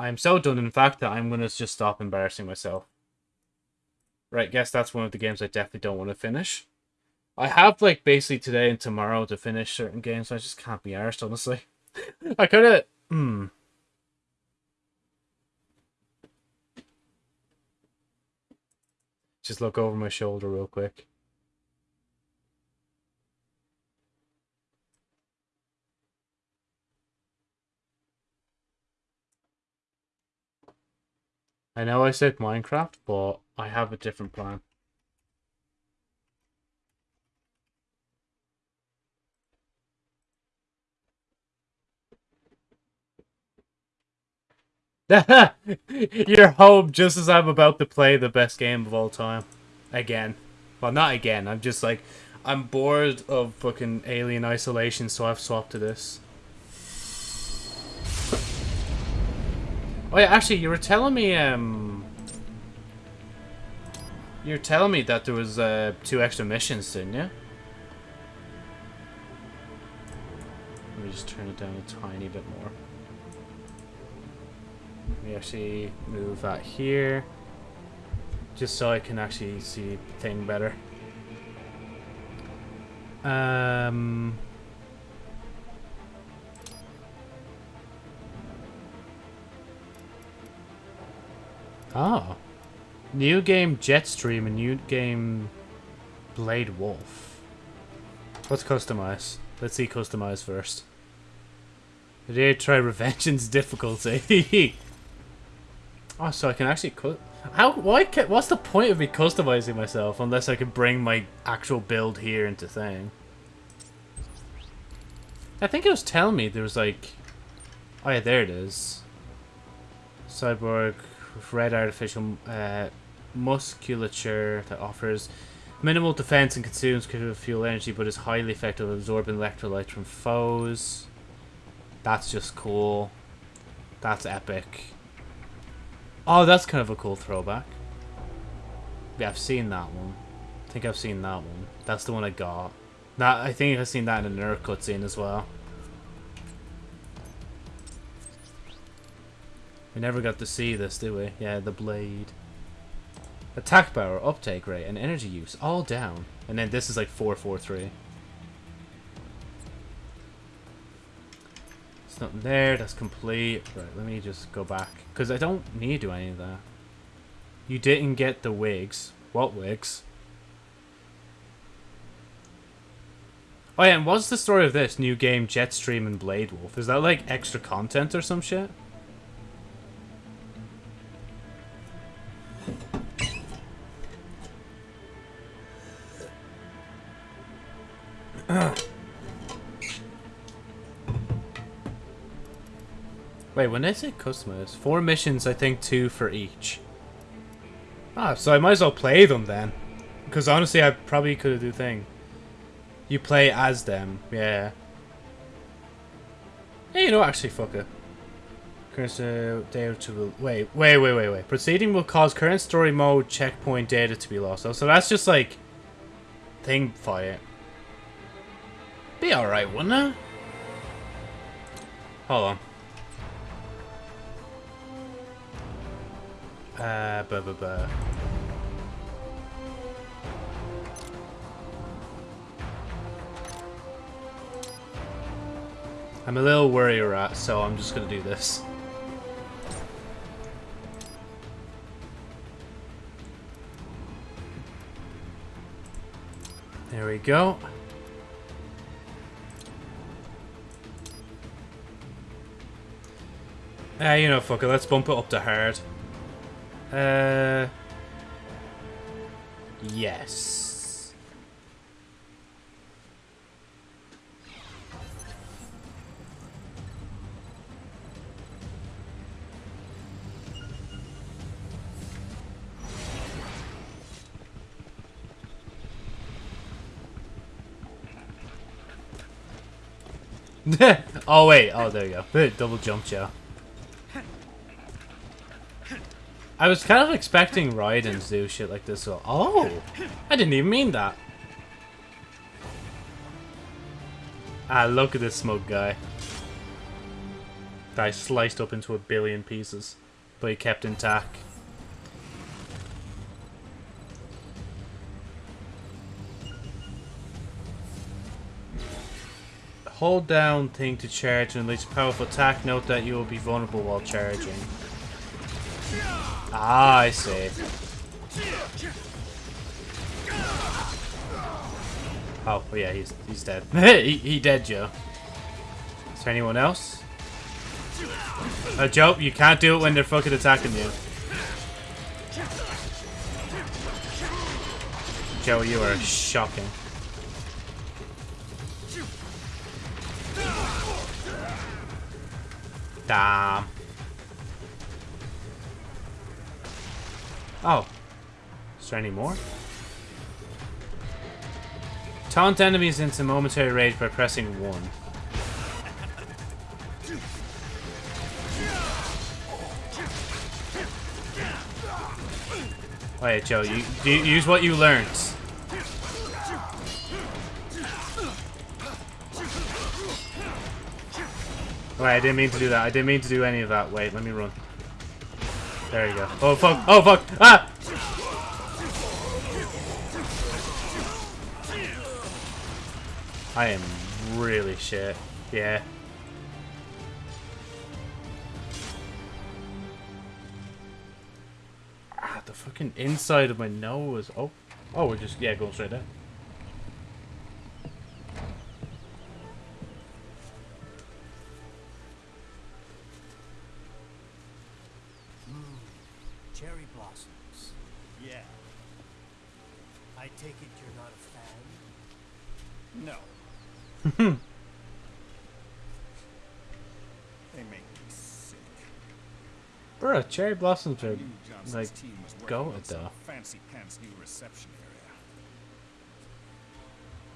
I'm so done, in fact, that I'm going to just stop embarrassing myself. Right, guess that's one of the games I definitely don't want to finish. I have, like, basically today and tomorrow to finish certain games, so I just can't be arsed, honestly. I kind of... Hmm. Just look over my shoulder real quick. I know I said Minecraft, but I have a different plan. You're home just as I'm about to play the best game of all time. Again. Well, not again. I'm just like, I'm bored of fucking Alien Isolation, so I've swapped to this. Oh yeah, actually, you were telling me, um... You were telling me that there was, uh, two extra missions, didn't you? Let me just turn it down a tiny bit more. Let me actually move that here. Just so I can actually see the thing better. Um... Oh. New game Jetstream and new game Blade Wolf. Let's customize. Let's see customize first. Did try Revengeance difficulty? oh, so I can actually cut. How? Why? Can, what's the point of me customizing myself unless I can bring my actual build here into thing? I think it was telling me there was like. Oh yeah, there it is. Cyborg red artificial uh, musculature that offers minimal defense and consumes critical fuel energy, but is highly effective at absorbing electrolytes from foes. That's just cool. That's epic. Oh, that's kind of a cool throwback. Yeah, I've seen that one. I think I've seen that one. That's the one I got. That I think I've seen that in a nerd cutscene as well. We never got to see this, did we? Yeah, the blade. Attack power, uptake rate, and energy use, all down. And then this is like 443. There's nothing there, that's complete. Right, let me just go back. Because I don't need to do any of that. You didn't get the wigs. What wigs? Oh yeah, and what's the story of this new game, Jetstream and Blade Wolf? Is that like extra content or some shit? Wait, when I say customers, four missions, I think two for each. Ah, so I might as well play them then. Because honestly, I probably could do thing. You play as them, yeah. Hey, you know, actually, fuck it. Current data to will wait, wait, wait, wait, wait. Proceeding will cause current story mode checkpoint data to be lost. So, so that's just like thing fight. Be alright, wouldn't it? Hold on. Uh, buh, buh, buh. I'm a little worried rat, so I'm just gonna do this. There we go. Ah, you know, fuck it, let's bump it up to hard. Uh... Yes. oh wait, oh there you go. Double jump, Joe. I was kind of expecting Raiden to do shit like this. So, oh, I didn't even mean that. Ah, look at this smoke guy. guy sliced up into a billion pieces, but he kept intact. Hold down thing to charge and unleash powerful attack. Note that you will be vulnerable while charging. Ah, I see. Oh, yeah, he's he's dead. he, he dead, Joe. Is there anyone else? Uh, Joe, you can't do it when they're fucking attacking you. Joe, you are shocking. Damn. Oh. Is there any more? Taunt enemies into momentary rage by pressing 1. Oh yeah, Joe, you, you use what you learned. Wait, I didn't mean to do that. I didn't mean to do any of that. Wait, let me run. There you go. Oh fuck! Oh fuck! Ah! I am really shit. Yeah. Ah, the fucking inside of my nose. Oh. Oh, we're just, yeah, going straight there. Cherry blossoms are like team go on it though. Fancy pants new reception area.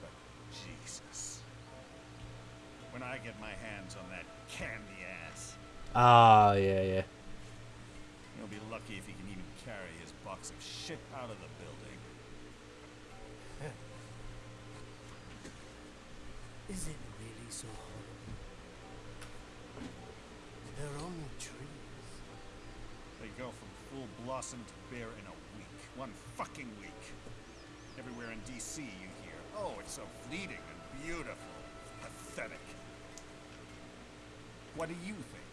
But Jesus. When I get my hands on that candy ass, Ah, yeah, yeah. he'll be lucky if he can even carry his box of shit out of the building. Is it really so horrible? They're only trees. They go from full blossom to bare in a week. One fucking week. Everywhere in DC you hear, oh, it's so fleeting and beautiful. Pathetic. What do you think?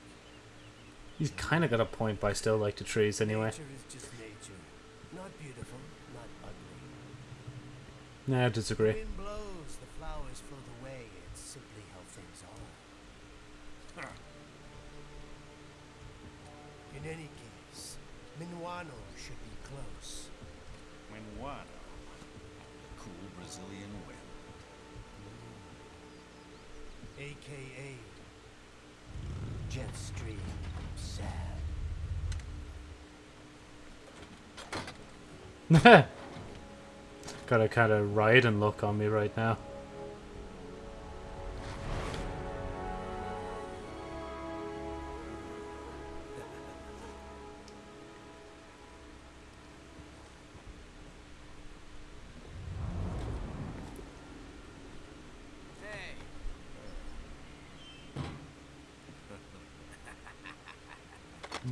He's kind of got a point, but I still like the trees anyway. Nature is just nature. Not beautiful, not ugly. No, I disagree. Wind blows, the flowers float away. It's simply how things are. Huh. In any case, Minuano should be close. Minuano. Cool Brazilian wind. AKA Jetstream Sam. got a kind of ride and look on me right now.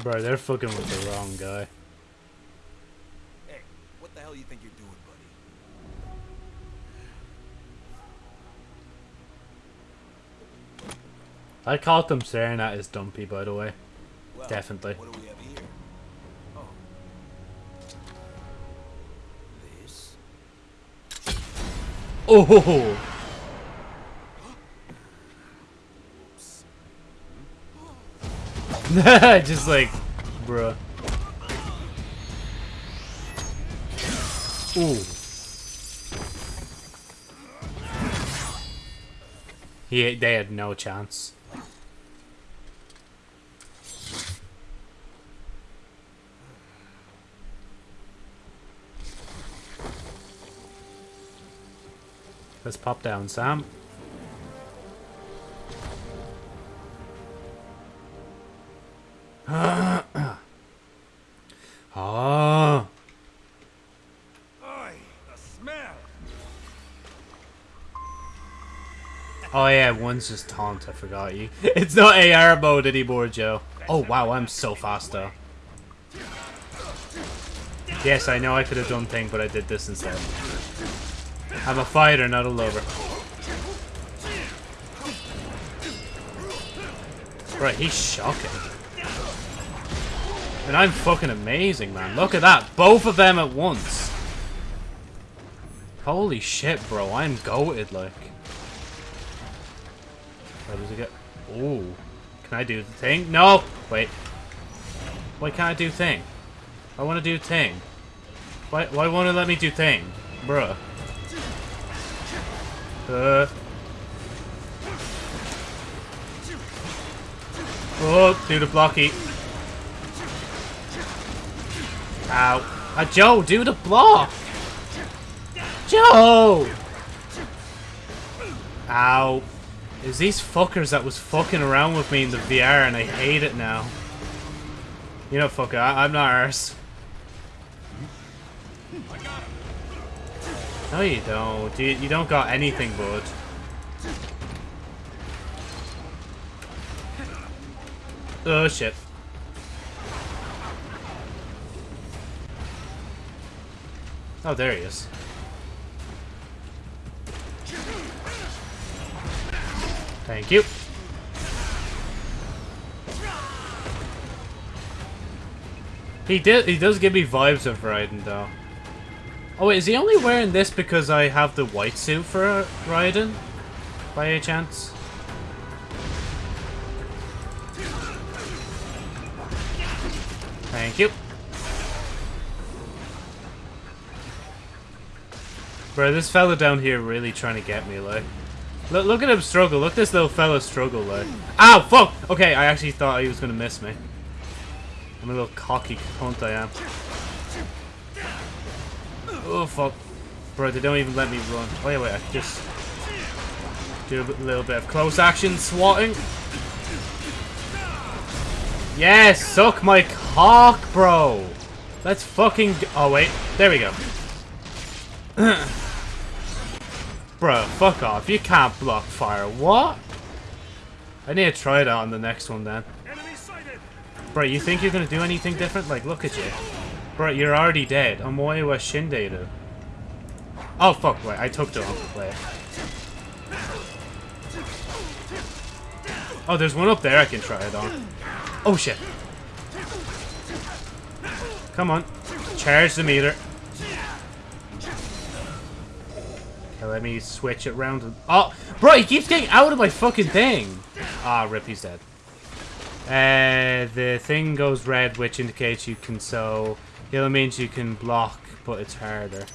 Bro, they're fucking with the wrong guy. Hey, what the hell you think you're doing, buddy? I caught them staring at his dumpy, by the way. Well, Definitely. What do we have here? Oh. This? Oh! Just like, bruh. Ooh. He, they had no chance. Let's pop down, Sam. One's just taunt, I forgot you. It's not AR mode anymore, Joe. Oh wow, I'm so fast though. Yes, I know I could have done thing, but I did this instead. I'm a fighter, not a lover. Right, he's shocking. And I'm fucking amazing, man. Look at that. Both of them at once. Holy shit, bro. I'm goated, like. I do the thing? No! Wait. Why can't I do thing? I want to do thing. Why, why won't it let me do thing? Bruh. Uh. Oh, do the blocky. Ow. Uh, Joe, do the block! Joe! Ow. Is these fuckers that was fucking around with me in the VR and I hate it now. You know, fucker, I I'm not arse. No, you don't. You, you don't got anything, bud. Oh, shit. Oh, there he is. Thank you. He did. He does give me vibes of Raiden, though. Oh wait, is he only wearing this because I have the white suit for uh, Raiden? By any chance? Thank you. Bro, this fella down here really trying to get me, like. Look, look at him struggle. Look this little fella struggle, like. Ow, fuck! Okay, I actually thought he was gonna miss me. I'm a little cocky cunt, I am. Oh, fuck. Bro, they don't even let me run. Oh, yeah, wait, I just do a little bit of close action swatting. Yes, suck my cock, bro. Let's fucking... Oh, wait. There we go. Bro, fuck off. You can't block fire. What? I need to try that on the next one then. Bro, you think you're gonna do anything different? Like, look at you. Bro, you're already dead. Way wa Shinderu. Oh, fuck. Wait, I took the wrong play. Oh, there's one up there I can try it on. Oh, shit. Come on. Charge the meter. Let me switch it round. Oh, bro, he keeps getting out of my fucking thing. Ah, rip, he's dead. Uh, the thing goes red, which indicates you can so. Yellow means you can block, but it's harder.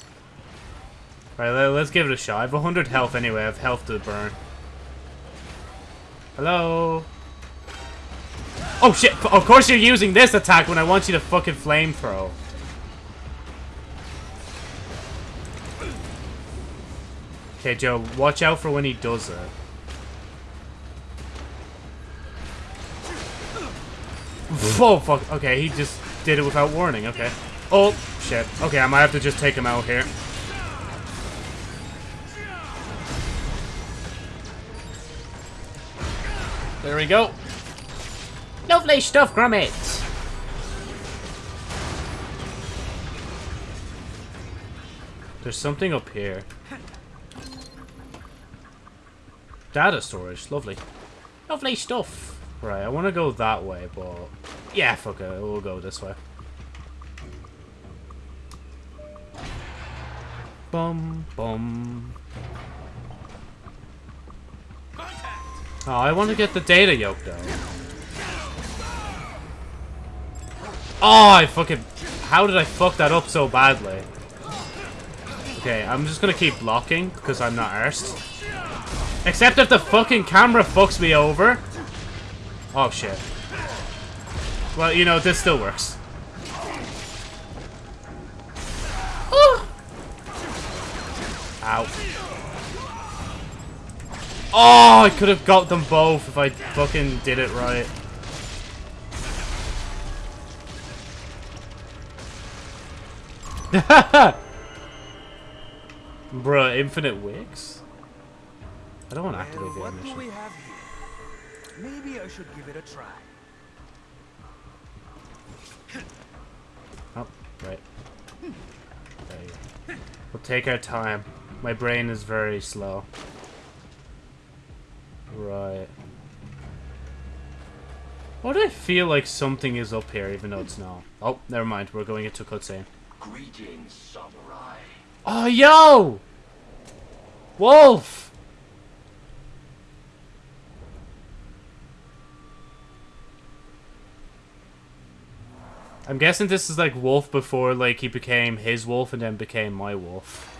Right, let's give it a shot. I have 100 health anyway. I have health to burn. Hello? Oh shit! Of course you're using this attack when I want you to fucking flame Okay, Joe, watch out for when he does it. Oh, fuck. Okay, he just did it without warning. Okay. Oh, shit. Okay, I might have to just take him out here. There we go. Lovely stuff, Gromit. There's something up here. Data storage, lovely. Lovely stuff. Right, I want to go that way, but... Yeah, fuck it, we'll go this way. Bum, bum. Oh, I want to get the data yoke, though. Oh, I fucking... How did I fuck that up so badly? Okay, I'm just gonna keep blocking, because I'm not arsed. Except if the fucking camera fucks me over. Oh, shit. Well, you know, this still works. Oh! Ow. Oh, I could have got them both if I fucking did it right. Bruh, infinite wigs? I don't want to activate Well, the what do animation. we have here? Maybe I should give it a try. Oh, right. There you go. We'll take our time. My brain is very slow. Right. Why do I feel like something is up here even though it's not? Oh, never mind. We're going into cutscene. Greetings, samurai. Oh, yo! Wolf! I'm guessing this is like Wolf before like he became his wolf and then became my wolf.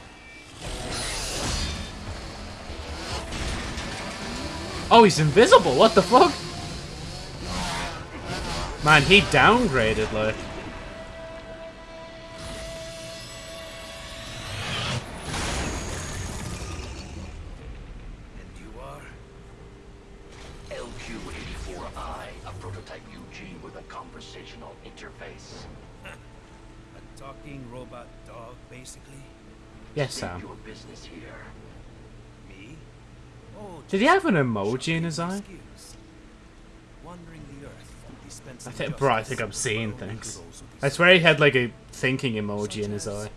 Oh, he's invisible. What the fuck? Man, he downgraded like. He have an emoji in his eye? skills. Wandering the earth, dispensing I think, bro, I think I'm seeing but only to things. I swear he had like a thinking emoji in his eye.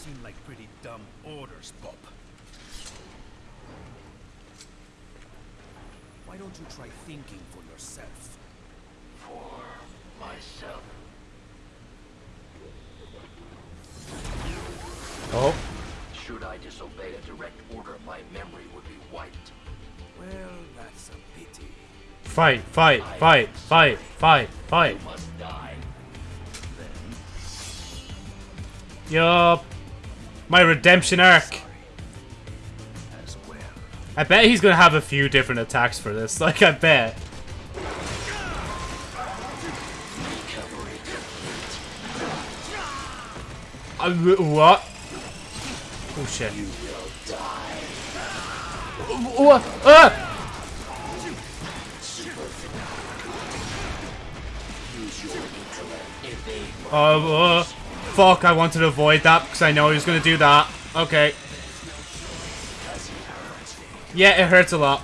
Seem like pretty dumb orders, Bob. Why don't you try thinking for yourself? For myself. Oh, Should I disobey a direct order, my memory would be wiped. Well, that's a pity. fight, fight, fight, fight, fight, fight. You must die. Then Yup. My redemption arc. I bet he's gonna have a few different attacks for this. Like, I bet. complete. Uh, what? Oh shit. You will die. What? Ah! Use your intellect. Evade my Oh, uh, fuck, I wanted to avoid that because I know he was gonna do that. Okay. Yeah, it hurts a lot.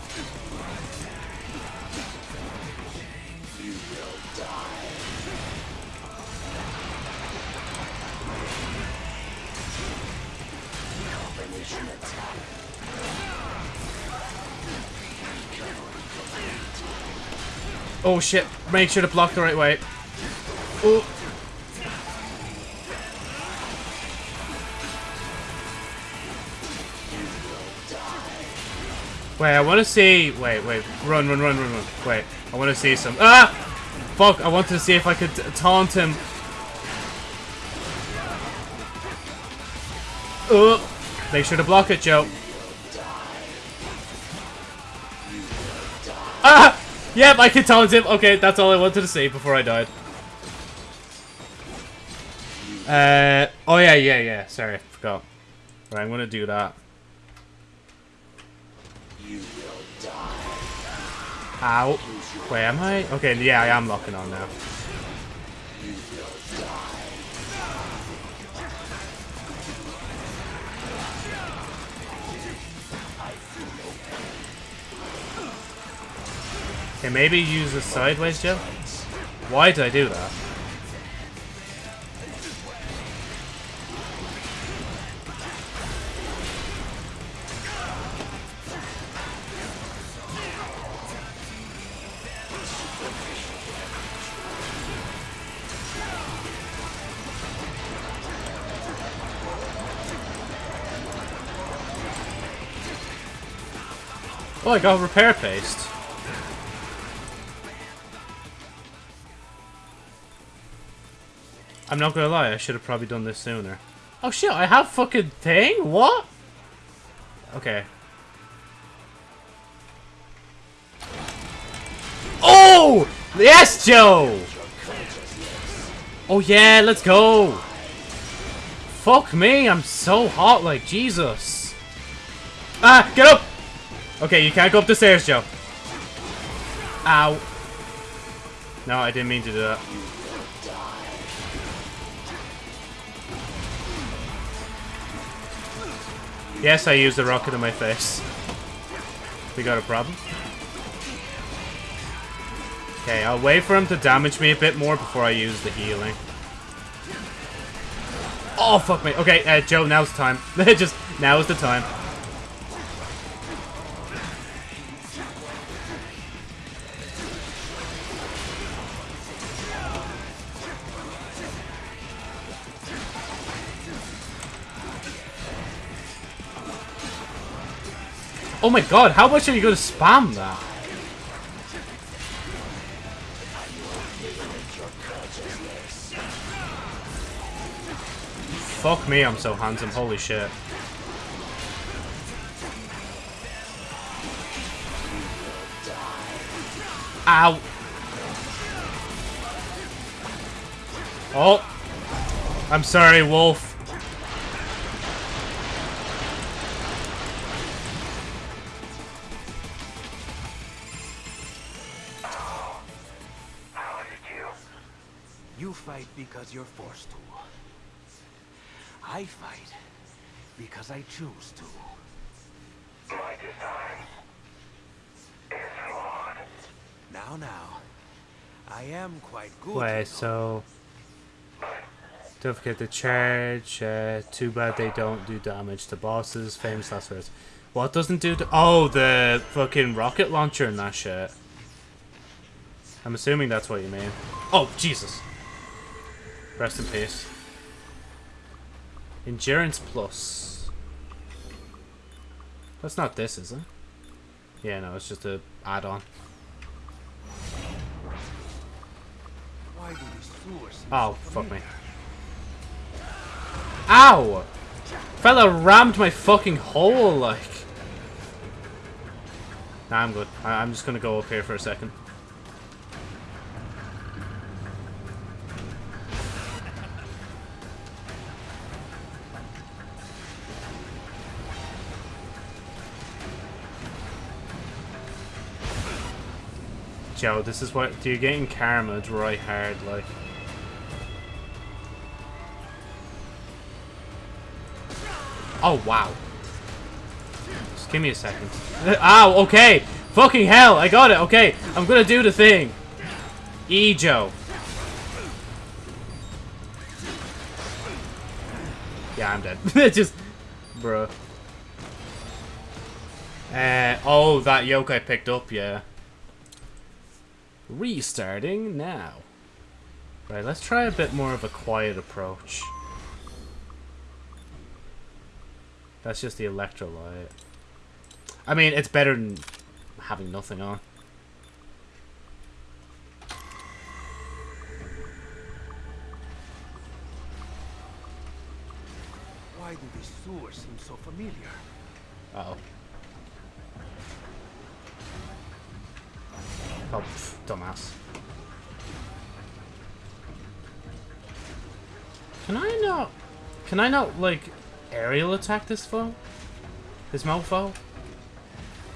Oh shit, make sure to block the right way. Oh. Wait, I want to see. Wait, wait, run, run, run, run, run. Wait, I want to see some. Ah! Fuck! I wanted to see if I could taunt him. Oh! Make sure to block it, Joe. Ah! Yep, I can taunt him. Okay, that's all I wanted to see before I died. Uh, oh yeah, yeah, yeah. Sorry, I forgot. Right, I'm gonna do that. Ow. Wait, am I? Okay, yeah, I am locking on now. Okay, maybe use a sideways jump. Why did I do that? I got repair paste. I'm not gonna lie, I should have probably done this sooner. Oh shit, I have fucking thing? What? Okay. Oh! Yes, Joe! Oh yeah, let's go! Fuck me, I'm so hot, like, Jesus. Ah, get up! Okay, you can't go up the stairs, Joe. Ow. No, I didn't mean to do that. Yes, I used the rocket in my face. We got a problem? Okay, I'll wait for him to damage me a bit more before I use the healing. Oh, fuck me. Okay, uh, Joe, now's the time. Just, now is the time. Oh my god, how much are you going to spam that? Fuck me, I'm so handsome. Holy shit. Ow. Oh. I'm sorry, Wolf. Choose to. My design is flawed. Now, now. I am quite good. you know. Wait, so... Don't forget the charge. Uh, too bad they don't do damage to bosses. Famous last words. What doesn't do Oh, the fucking rocket launcher and that shit. I'm assuming that's what you mean. Oh, Jesus. Rest in peace. Endurance plus. That's not this, is it? Yeah, no, it's just a add-on. Why do these sewers seem Oh, fuck me. Ow! Fella rammed my fucking hole, like. Nah, I'm good. I I'm just gonna go up here for a second. Joe, this is what you're getting karma right hard, like. Oh, wow. Just give me a second. Ow, okay. Fucking hell, I got it. Okay, I'm gonna do the thing. E, Joe. Yeah, I'm dead. Just, bruh. Uh, oh, that yoke I picked up, yeah. Restarting now. Right, let's try a bit more of a quiet approach. That's just the electrolyte. I mean, it's better than having nothing on. Why do these sewers seem so familiar? Uh oh. Oh, dumbass. Can I not... Can I not, like, aerial attack this foe? This mofo?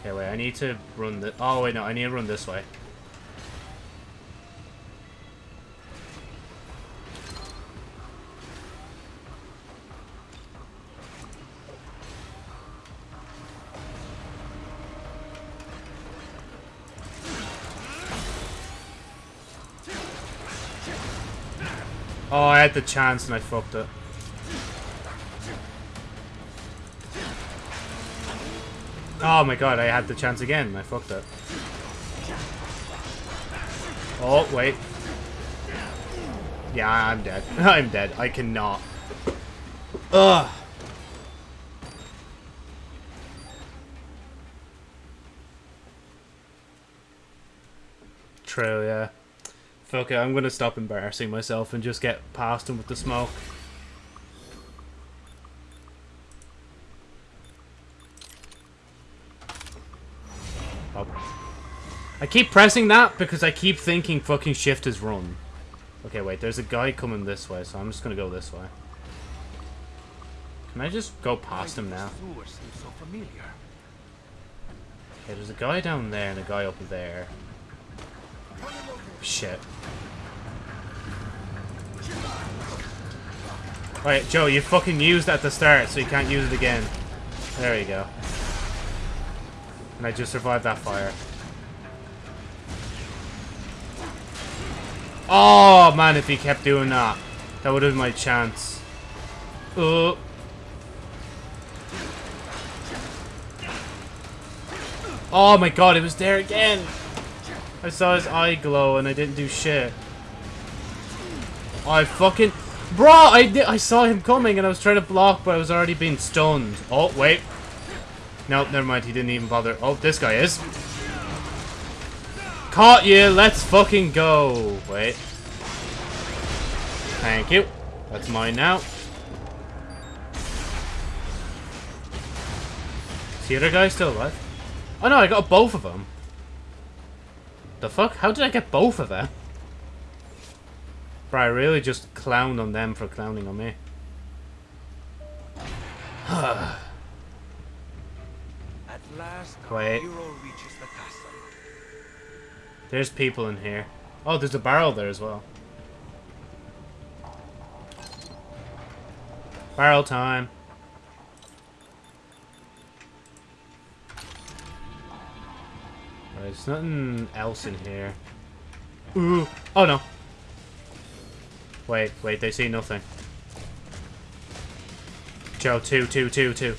Okay, wait, I need to run the... Oh, wait, no, I need to run this way. Oh, I had the chance and I fucked it. Oh my god, I had the chance again and I fucked it. Oh, wait. Yeah, I'm dead. I'm dead. I cannot. Ugh. True, yeah. Fuck it, I'm gonna stop embarrassing myself and just get past him with the smoke. Oh. I keep pressing that because I keep thinking fucking shift is run. Okay, wait, there's a guy coming this way, so I'm just gonna go this way. Can I just go past him now? Sewer seems so familiar. Okay, there's a guy down there and a guy up there. Shit. Right, Joe, you fucking used at the start, so you can't use it again. There you go. And I just survived that fire. Oh, man, if he kept doing that, that would have been my chance. Oh. Oh my god, it was there again! I saw his eye glow and I didn't do shit. I fucking... Bro, I, did, I saw him coming and I was trying to block, but I was already being stunned. Oh, wait. Nope, never mind. He didn't even bother. Oh, this guy is. Caught you. Let's fucking go. Wait. Thank you. That's mine now. Is the other guy still alive? Oh no, I got both of them. The fuck? How did I get both of them? But I really just clowned on them for clowning on me. At last, Wait. the. There's people in here. Oh, there's a barrel there as well. Barrel time. There's nothing else in here. Ooh. Oh no. Wait, wait, they see nothing. Joe, two, two, two, two.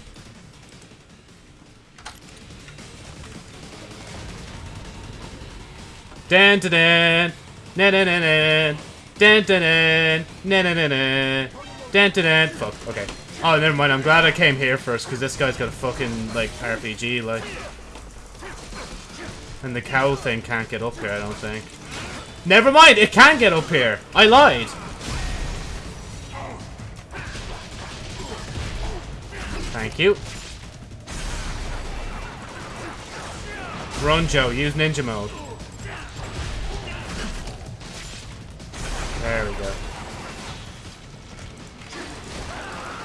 Dan dan dan na na na na dan dan dan na na na na dan dan dan fuck okay oh never mind I'm glad I came here first because this guy's got a fucking like RPG like and the cow thing can't get up here I don't think never mind it can get up here I lied thank you run Joe use ninja mode There we go.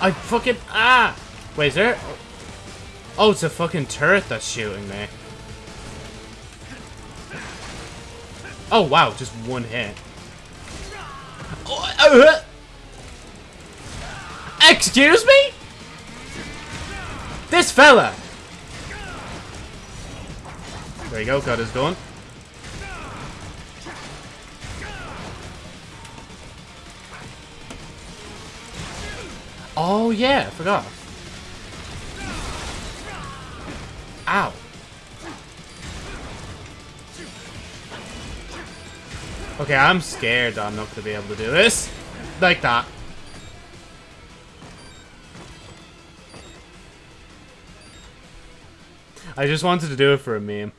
I fucking ah! Wait, is there? Oh, it's a fucking turret that's shooting me. Oh wow, just one hit. Oh, uh, excuse me? This fella. There you go, got his gun. Oh yeah, I forgot. Ow. Okay, I'm scared I'm not going to be able to do this. Like that. I just wanted to do it for a meme.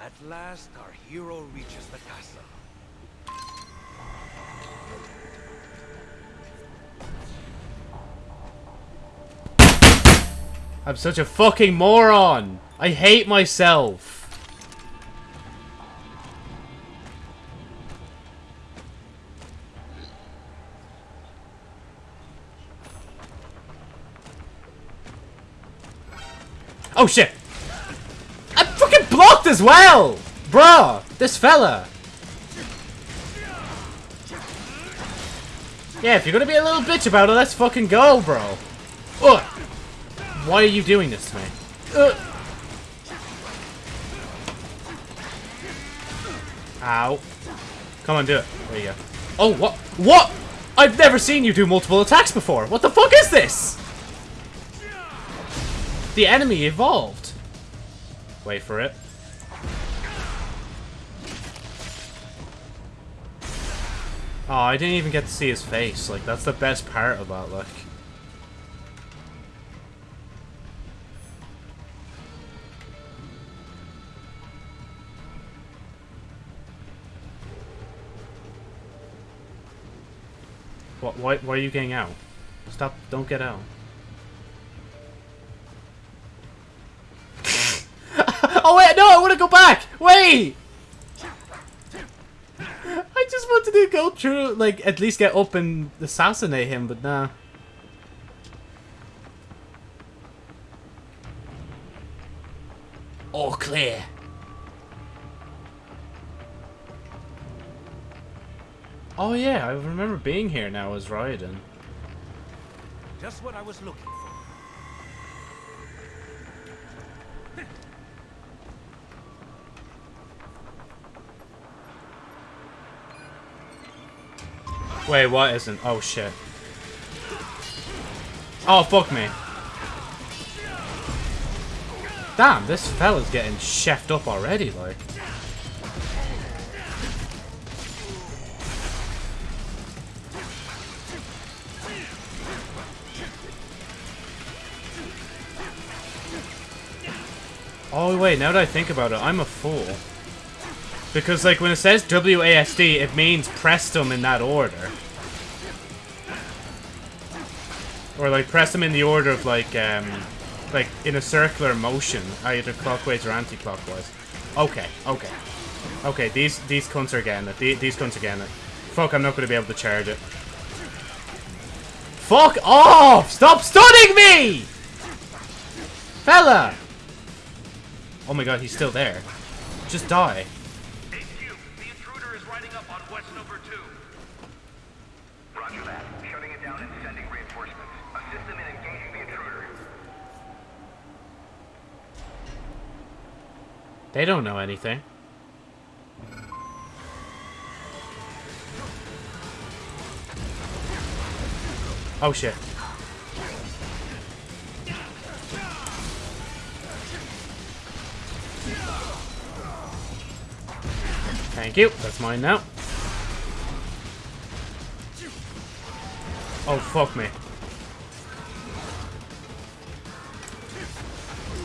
At last, our hero reaches the castle. I'm such a fucking moron. I hate myself. Oh shit! I'm fucking blocked as well! Bruh! This fella! Yeah, if you're gonna be a little bitch about it, let's fucking go, bro. Ugh! Why are you doing this to me? Ugh. Ow. Come on, do it. There you go. Oh, what? What? I've never seen you do multiple attacks before. What the fuck is this? The enemy evolved. Wait for it. Oh, I didn't even get to see his face. Like, that's the best part about, like... What, why, why are you getting out? Stop, don't get out. oh wait, no, I want to go back! Wait! I just wanted to go through, like, at least get up and assassinate him, but nah. All clear. Oh yeah, I remember being here now as Raiden. Just what I was looking Wait, what isn't? Oh shit. Oh fuck me. Damn, this fella's getting chefed up already, like. Oh wait, now that I think about it, I'm a fool. Because like when it says WASD, it means press them in that order. Or like press them in the order of like um like in a circular motion, either clockwise or anti-clockwise. Okay, okay. Okay, these these cunts are getting it. These, these cunts are getting it. Fuck, I'm not gonna be able to charge it. Fuck off! Stop stunning me! Fella! Oh my god, he's still there. Just die. Number two. Roger that. Shutting it down and sending reinforcements. Assist them in engaging the intruder. They don't know anything. Oh shit. Thank you. That's mine now. Oh, fuck me.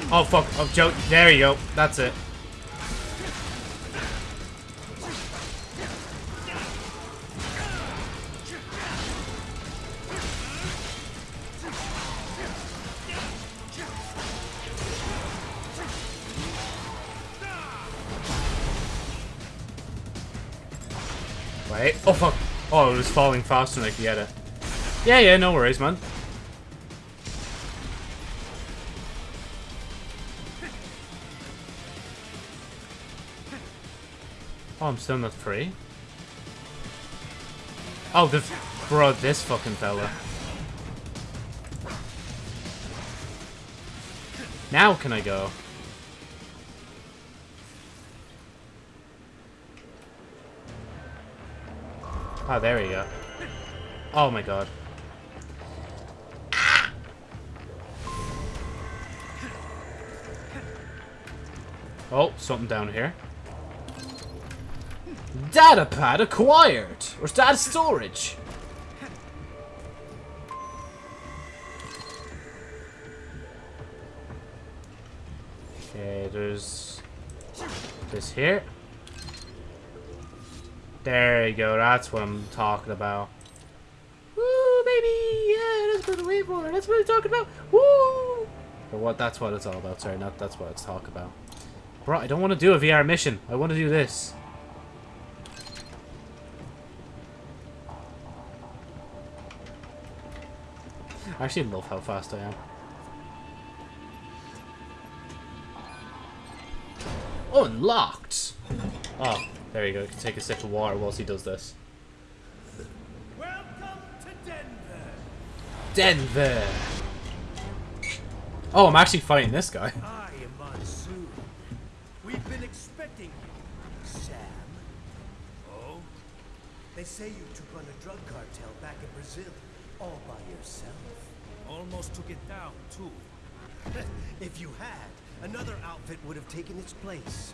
Oh, fuck. Oh, Joe. There you go. That's it. Wait. Oh, fuck. Oh, it was falling faster than I could get it. Yeah, yeah, no worries, man. Oh, I'm still not free? Oh, the bro, this fucking fella. Now can I go? Oh, there we go. Oh my god. Oh, something down here. Data pad acquired! Or data storage? Okay, there's this here. There you go, that's what I'm talking about. Woo, baby! Yeah, that's what I'm waiting for. That's what I'm talking about. Woo! Or what? That's what it's all about. Sorry, not that's what it's talking about. Bro, I don't want to do a VR mission. I want to do this. I actually love how fast I am. Unlocked! Oh, there you go. You can take a sip of water whilst he does this. Welcome to Denver. Denver! Oh, I'm actually fighting this guy. I am Monsoon. We've been expecting you, Sam. Oh? They say you took on a drug cartel back in Brazil, all by yourself. Almost took it down, too. if you had, another outfit would have taken its place.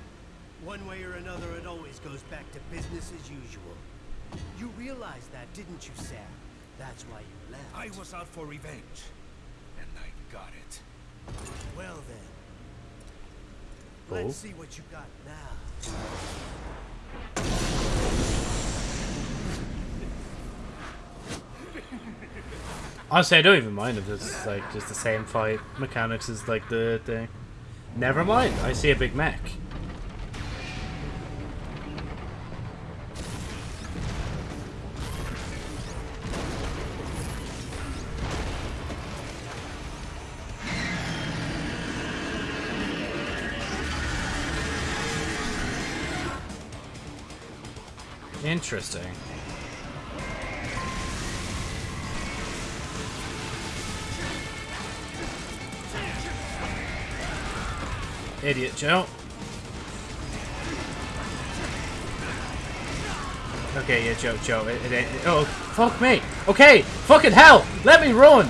One way or another, it always goes back to business as usual. You realized that, didn't you, Sam? That's why you left. I was out for revenge. And I got it. Well then. Oh. Let's see what you got now. Honestly, I don't even mind if it's like just the same fight mechanics as like the thing. Never mind, I see a big mech. Interesting. Idiot Joe. Okay, yeah, Joe, Joe. It, it, it, oh, fuck me. Okay, fucking hell. Let me run.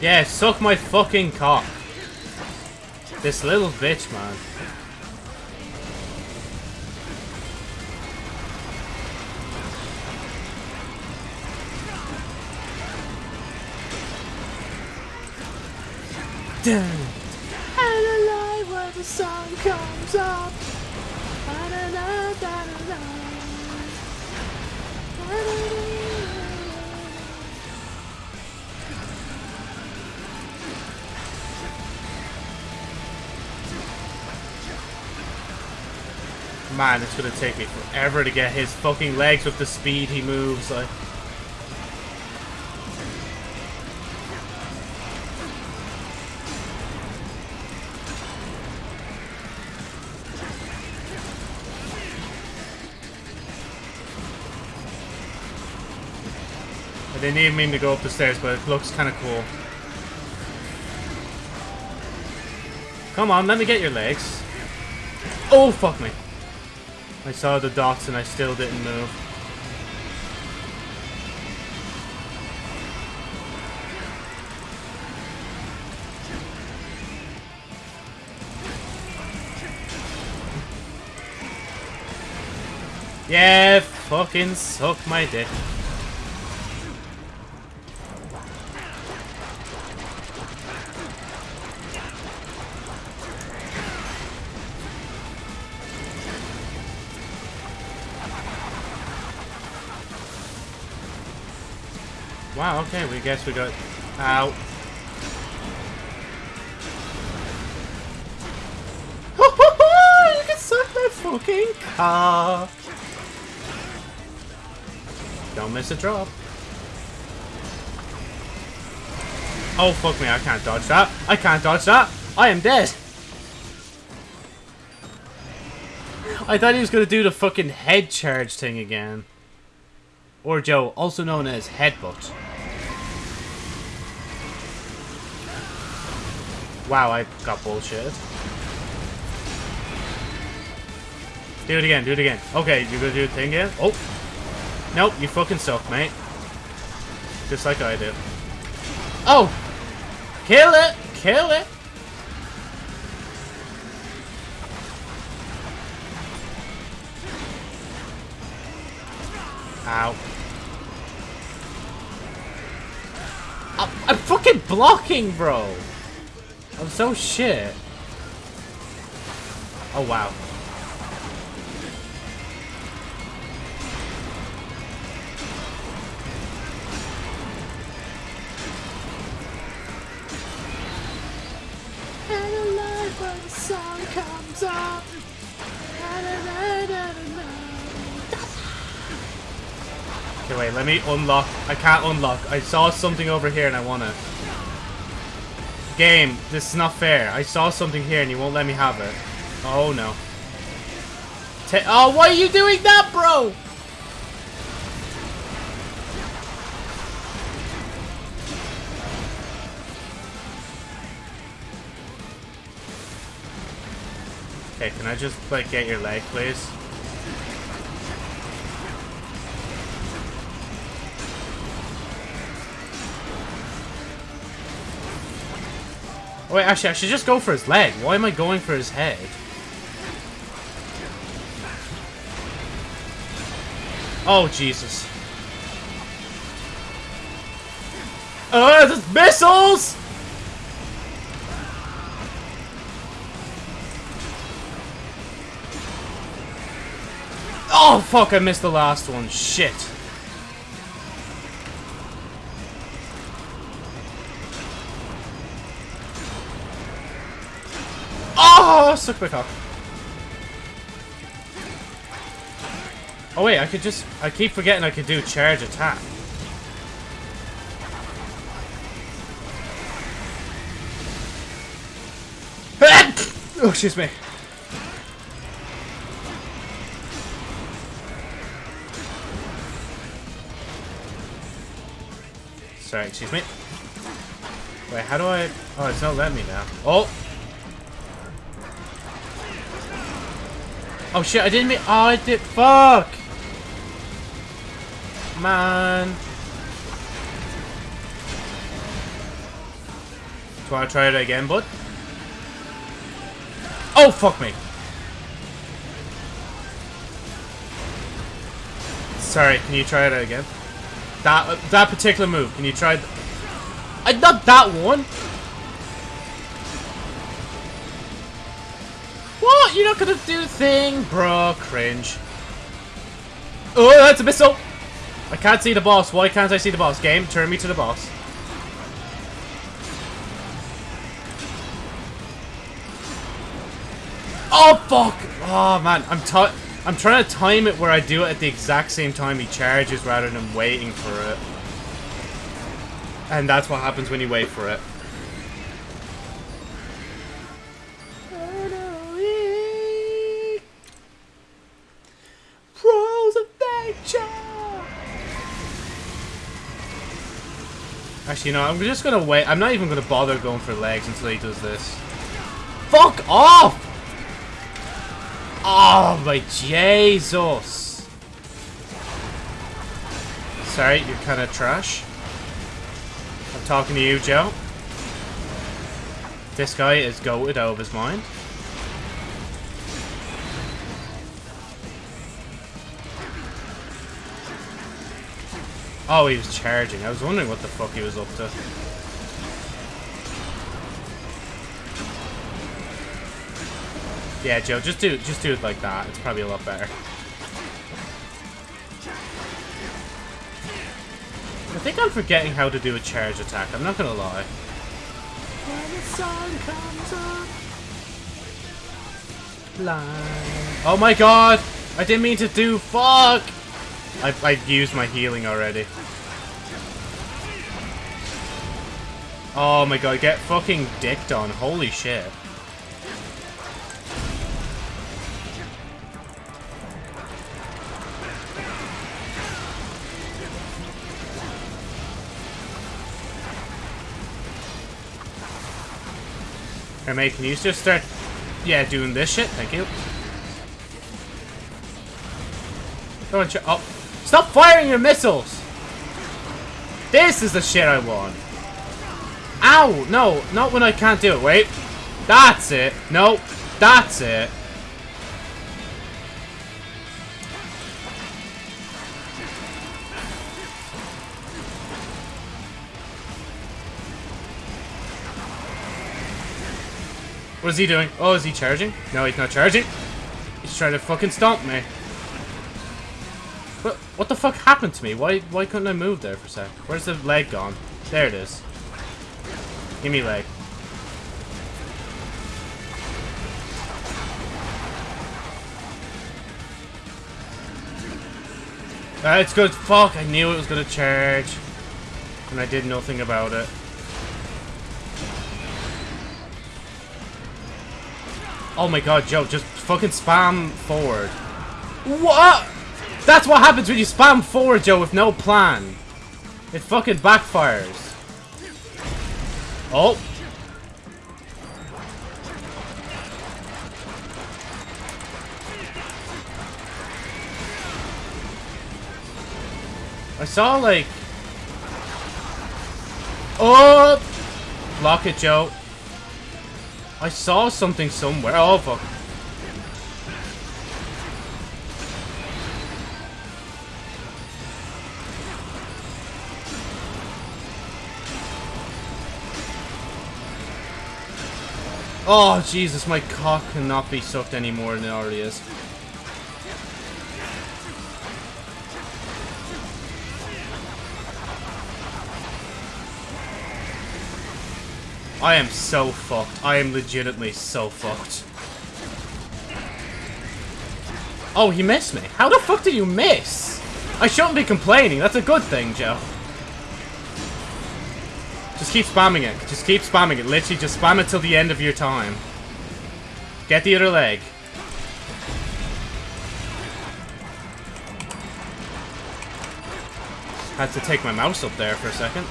Yeah, suck my fucking cock. This little bitch, man. And alive when the sun comes up. Man, it's gonna take me forever to get his fucking legs with the speed he moves. Like. Didn't even mean to go up the stairs, but it looks kind of cool. Come on, let me get your legs. Oh, fuck me. I saw the dots and I still didn't move. Yeah, fucking suck my dick. Okay, we guess we got out. you can suck my fucking car. Don't miss a drop. Oh, fuck me, I can't dodge that. I can't dodge that. I am dead. I thought he was going to do the fucking head charge thing again. Or Joe, also known as Headbutt. Wow, I got bullshit. Do it again, do it again. Okay, you're gonna do the thing again? Oh! Nope, you fucking suck, mate. Just like I do. Oh! Kill it! Kill it! Ow. I'm, I'm fucking blocking, bro! I'm so shit. Oh, wow. And alive when the sun comes up. Okay, wait, let me unlock. I can't unlock. I saw something over here and I want to. Game, this is not fair. I saw something here and you won't let me have it. Oh no. Oh, why are you doing that, bro? Okay, can I just, like, get your leg, please? Oh, wait, actually, I should just go for his leg. Why am I going for his head? Oh, Jesus. Oh, there's missiles! Oh, fuck, I missed the last one. Shit. Oh, suck my cock. Oh wait, I could just... I keep forgetting I could do charge attack. oh, excuse me. Sorry, excuse me. Wait, how do I... Oh, it's not letting me now. Oh! Oh shit, I didn't mean... Oh, I did... Fuck! Man. Do want try it again, bud? Oh, fuck me. Sorry, can you try it again? That uh, that particular move, can you try... I not that one! What? You're not gonna do thing? Bro, cringe. Oh, that's a missile! I can't see the boss. Why can't I see the boss? Game, turn me to the boss. Oh fuck! Oh man, I'm ti I'm trying to time it where I do it at the exact same time he charges rather than waiting for it. And that's what happens when you wait for it. Actually, know, I'm just gonna wait. I'm not even gonna bother going for legs until he does this. Fuck off! Oh my Jesus! Sorry, you're kind of trash. I'm talking to you, Joe. This guy is goated out of his mind. Oh, he was charging. I was wondering what the fuck he was up to. Yeah, Joe, just do just do it like that. It's probably a lot better. I think I'm forgetting how to do a charge attack. I'm not gonna lie. When the sun comes up, line. Oh my god! I didn't mean to do fuck! I I've used my healing already. Oh my god, get fucking dicked on. Holy shit. Hey mate, can you just start, yeah, doing this shit? Thank you. Don't ch- oh, stop firing your missiles! This is the shit I want. Ow! No, not when I can't do it. Wait. That's it. No, that's it. What is he doing? Oh, is he charging? No, he's not charging. He's trying to fucking stomp me. What, the fuck happened to me? Why why couldn't I move there for a sec? Where's the leg gone? There it is. Give me leg. Ah, That's good. Fuck, I knew it was gonna charge. And I did nothing about it. Oh my god, Joe, just fucking spam forward. What? That's what happens when you spam forward, Joe, with no plan. It fucking backfires. Oh. I saw, like... Oh! Block it, Joe. I saw something somewhere. Oh, fuck. Oh, Jesus, my cock cannot be sucked any more than it already is. I am so fucked. I am legitimately so fucked. Oh, he missed me. How the fuck did you miss? I shouldn't be complaining. That's a good thing, Joe. Just keep spamming it. Just keep spamming it. Literally, just spam it till the end of your time. Get the other leg. Had to take my mouse up there for a second.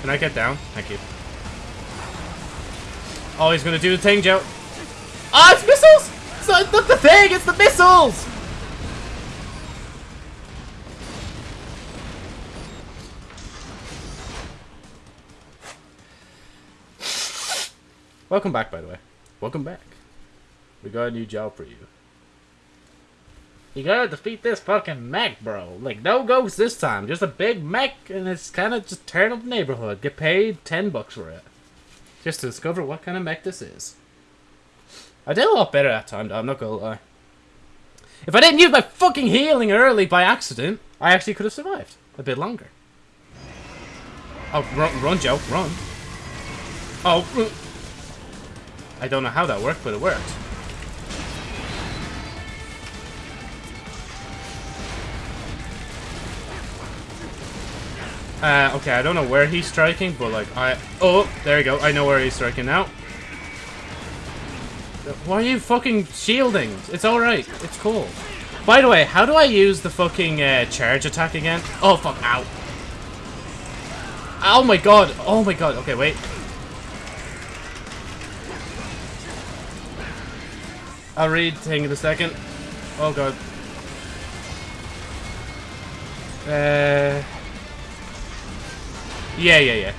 Can I get down? Thank you. Oh, he's gonna do the thing, Joe. Ah, it's missiles! It's not, not the thing, it's the missiles! Welcome back, by the way. Welcome back. We got a new job for you. You gotta defeat this fucking mech, bro. Like, no ghosts this time. Just a big mech, and it's kind of just tearing up the neighborhood. Get paid 10 bucks for it. Just to discover what kind of mech this is. I did a lot better that time, though. I'm not gonna lie. If I didn't use my fucking healing early by accident, I actually could have survived a bit longer. Oh, run, run Joe, run. Oh, I don't know how that worked, but it worked. Uh, okay, I don't know where he's striking, but like, I... Oh, there you go. I know where he's striking now. Why are you fucking shielding? It's alright. It's cool. By the way, how do I use the fucking uh, charge attack again? Oh, fuck. Ow. Oh my god. Oh my god. Okay, wait. I'll read thing in a second. Oh god. Uh... Yeah, yeah, yeah.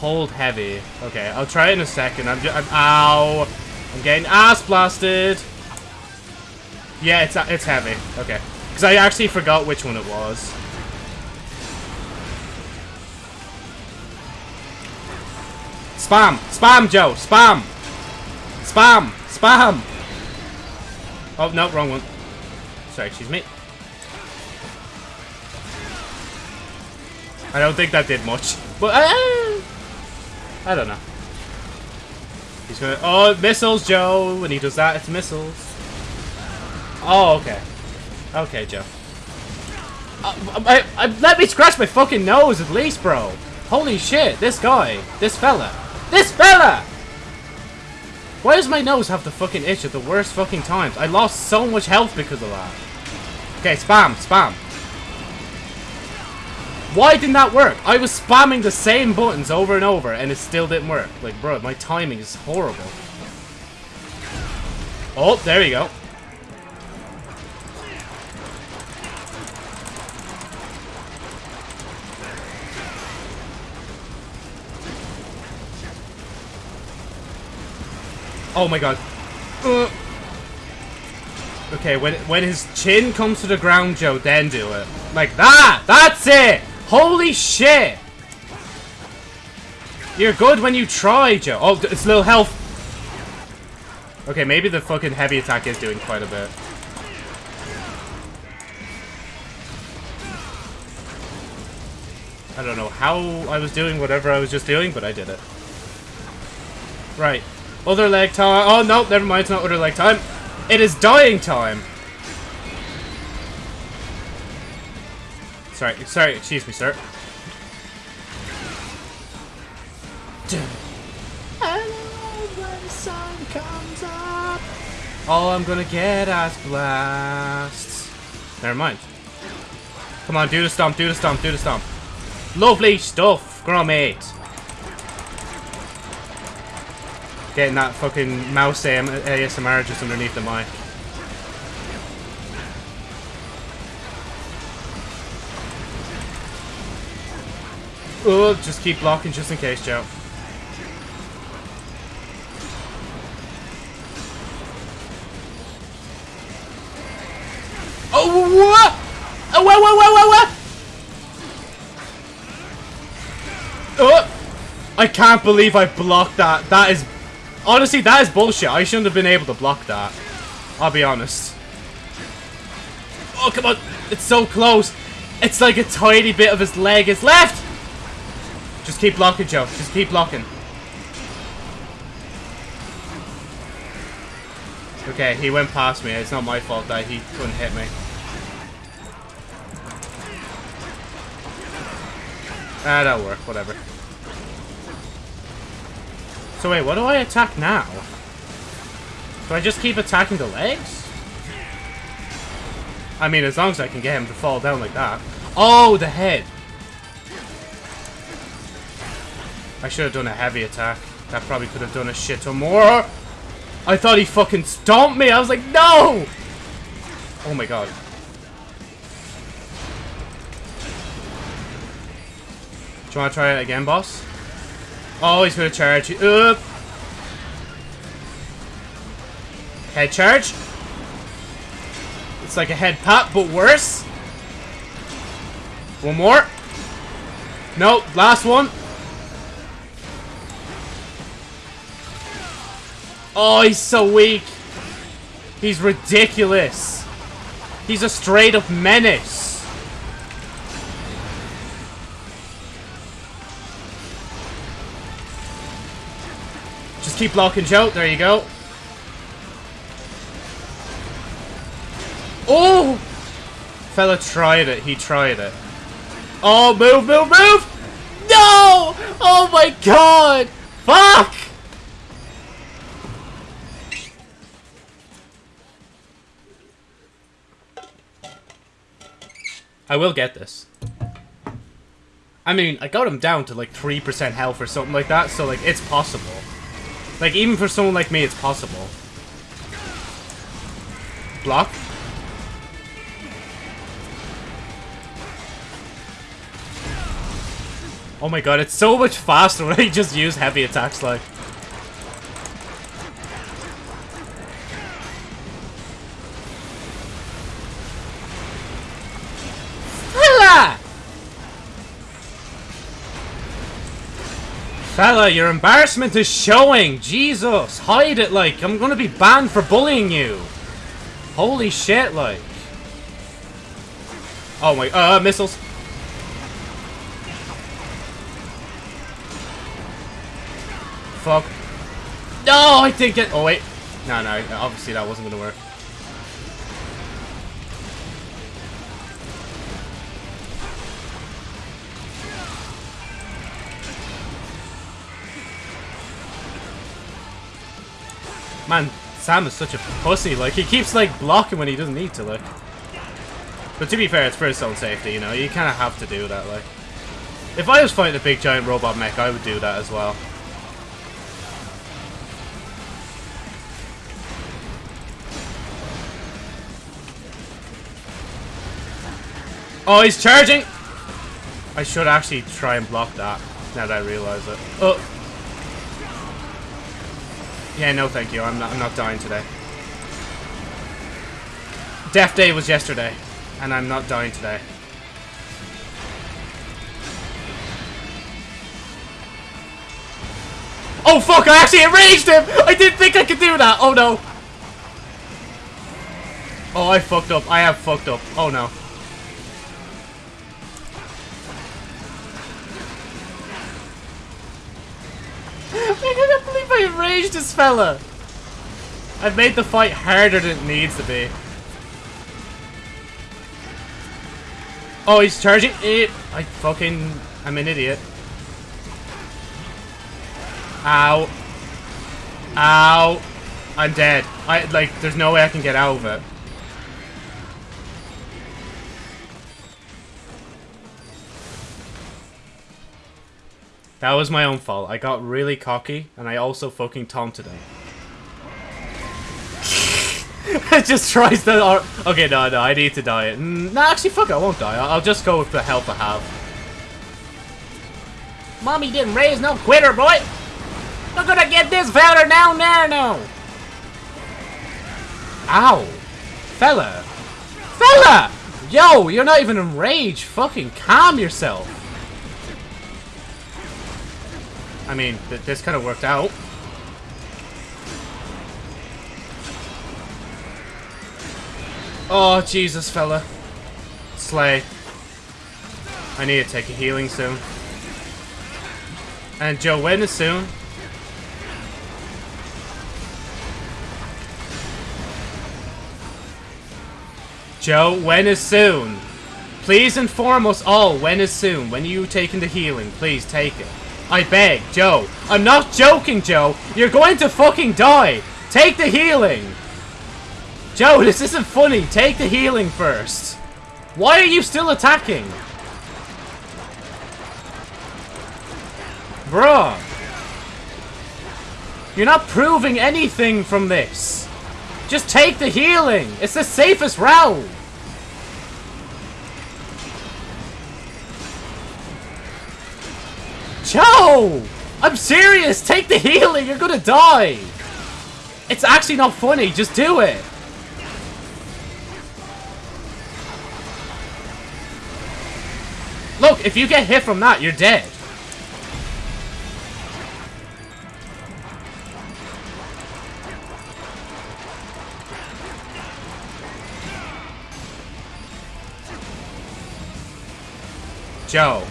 Hold heavy. Okay, I'll try it in a second. I'm just. I'm, ow! I'm getting ass blasted. Yeah, it's it's heavy. Okay, because I actually forgot which one it was. Spam! Spam, Joe! Spam! Spam! Spam! Oh, no, wrong one. Sorry, excuse me. I don't think that did much. But, uh, I don't know. He's gonna... Oh, missiles, Joe! When he does that, it's missiles. Oh, okay. Okay, Joe. Uh, I, I, let me scratch my fucking nose at least, bro. Holy shit, this guy. This fella. This fella! Why does my nose have the fucking itch at the worst fucking times? I lost so much health because of that. Okay, spam, spam. Why didn't that work? I was spamming the same buttons over and over and it still didn't work. Like, bro, my timing is horrible. Oh, there you go. Oh my god. Uh. Okay, when when his chin comes to the ground, Joe, then do it. Like that! That's it! Holy shit! You're good when you try, Joe. Oh, it's little health. Okay, maybe the fucking heavy attack is doing quite a bit. I don't know how I was doing whatever I was just doing, but I did it. Right. Other leg time. Oh, no, never mind. It's not other leg time. It is dying time. Sorry, sorry, excuse me, sir. Oh, I'm gonna get ass blasts. Never mind. Come on, do the stomp, do the stomp, do the stomp. Lovely stuff, Gromit. Getting that fucking mouse AM ASMR just underneath the mic. Oh, just keep blocking just in case, Joe. Oh, what? Oh, what, what, what, what? Oh! I can't believe I blocked that. That is... Honestly, that is bullshit. I shouldn't have been able to block that. I'll be honest. Oh, come on. It's so close. It's like a tiny bit of his leg is left. Just keep blocking, Joe. Just keep blocking. Okay, he went past me. It's not my fault that he couldn't hit me. Ah, that'll work. Whatever. So wait, what do I attack now? Do I just keep attacking the legs? I mean, as long as I can get him to fall down like that. Oh, the head! I should have done a heavy attack. That probably could have done a shit ton more. I thought he fucking stomped me. I was like, no! Oh my god. Do you want to try it again, boss? Oh, he's gonna charge you. Up. Head charge. It's like a head pop, but worse. One more. Nope, last one. Oh, he's so weak. He's ridiculous. He's a straight up menace. Keep blocking Joe. There you go. Oh! Fella tried it. He tried it. Oh, move, move, move! No! Oh my god! Fuck! I will get this. I mean, I got him down to like 3% health or something like that, so like, it's possible. Like, even for someone like me, it's possible. Block. Oh my god, it's so much faster when I just use heavy attacks like. Fella, your embarrassment is showing! Jesus! Hide it, like! I'm gonna be banned for bullying you! Holy shit, like! Oh my- uh, missiles! Fuck. No, I think it- oh wait. No, no, obviously that wasn't gonna work. Man, Sam is such a pussy. Like, he keeps, like, blocking when he doesn't need to, like. But to be fair, it's for his own safety, you know? You kind of have to do that, like. If I was fighting a big giant robot mech, I would do that as well. Oh, he's charging! I should actually try and block that, now that I realize it. Oh! Yeah, no thank you. I'm not, I'm not dying today. Death Day was yesterday, and I'm not dying today. Oh fuck, I actually enraged him! I didn't think I could do that! Oh no! Oh, I fucked up. I have fucked up. Oh no. This fella! I've made the fight harder than it needs to be. Oh, he's charging it. I fucking... I'm an idiot. Ow. Ow. I'm dead. I, like, there's no way I can get out of it. That was my own fault. I got really cocky, and I also fucking taunted him. it just tries to... Okay, no, no, I need to die. Mm, no, actually, fuck it, I won't die. I'll, just go with the health I have. Mommy didn't raise no quitter, boy! We're gonna get this fella now, now, no! Ow! Fella! Fella! Yo, you're not even enraged. Fucking calm yourself. I mean, th this kind of worked out. Oh, Jesus, fella. Slay. I need to take a healing soon. And Joe, when is soon? Joe, when is soon? Please inform us all when is soon. When are you taking the healing? Please take it. I beg, Joe. I'm not joking, Joe. You're going to fucking die. Take the healing. Joe, this isn't funny. Take the healing first. Why are you still attacking? Bruh. You're not proving anything from this. Just take the healing. It's the safest route. Joe! I'm serious! Take the healing! You're gonna die! It's actually not funny, just do it! Look, if you get hit from that, you're dead. Joe.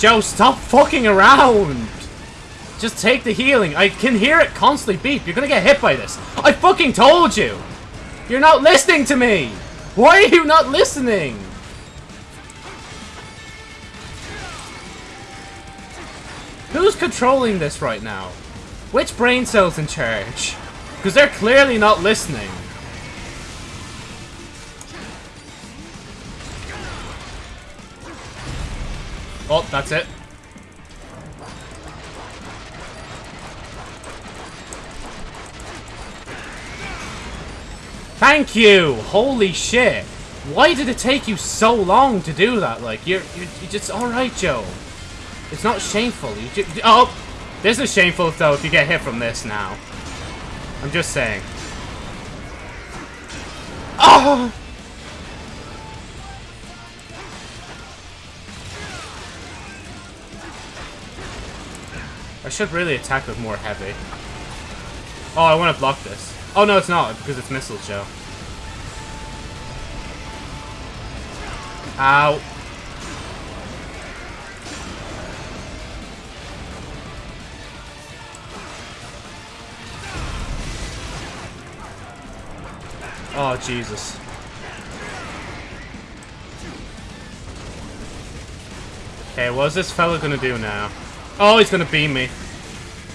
Joe, stop fucking around! Just take the healing. I can hear it constantly beep. You're gonna get hit by this. I fucking told you! You're not listening to me! Why are you not listening? Who's controlling this right now? Which brain cell's in charge? Because they're clearly not listening. Oh, that's it. Thank you! Holy shit! Why did it take you so long to do that? Like, you're, you're, you're just alright, Joe. It's not shameful. You ju oh! This is shameful, though, if you get hit from this now. I'm just saying. Oh! I should really attack with more heavy. Oh, I want to block this. Oh, no, it's not, because it's Missile Joe. Ow. Oh, Jesus. Okay, what's this fella gonna do now? Oh, he's gonna beam me.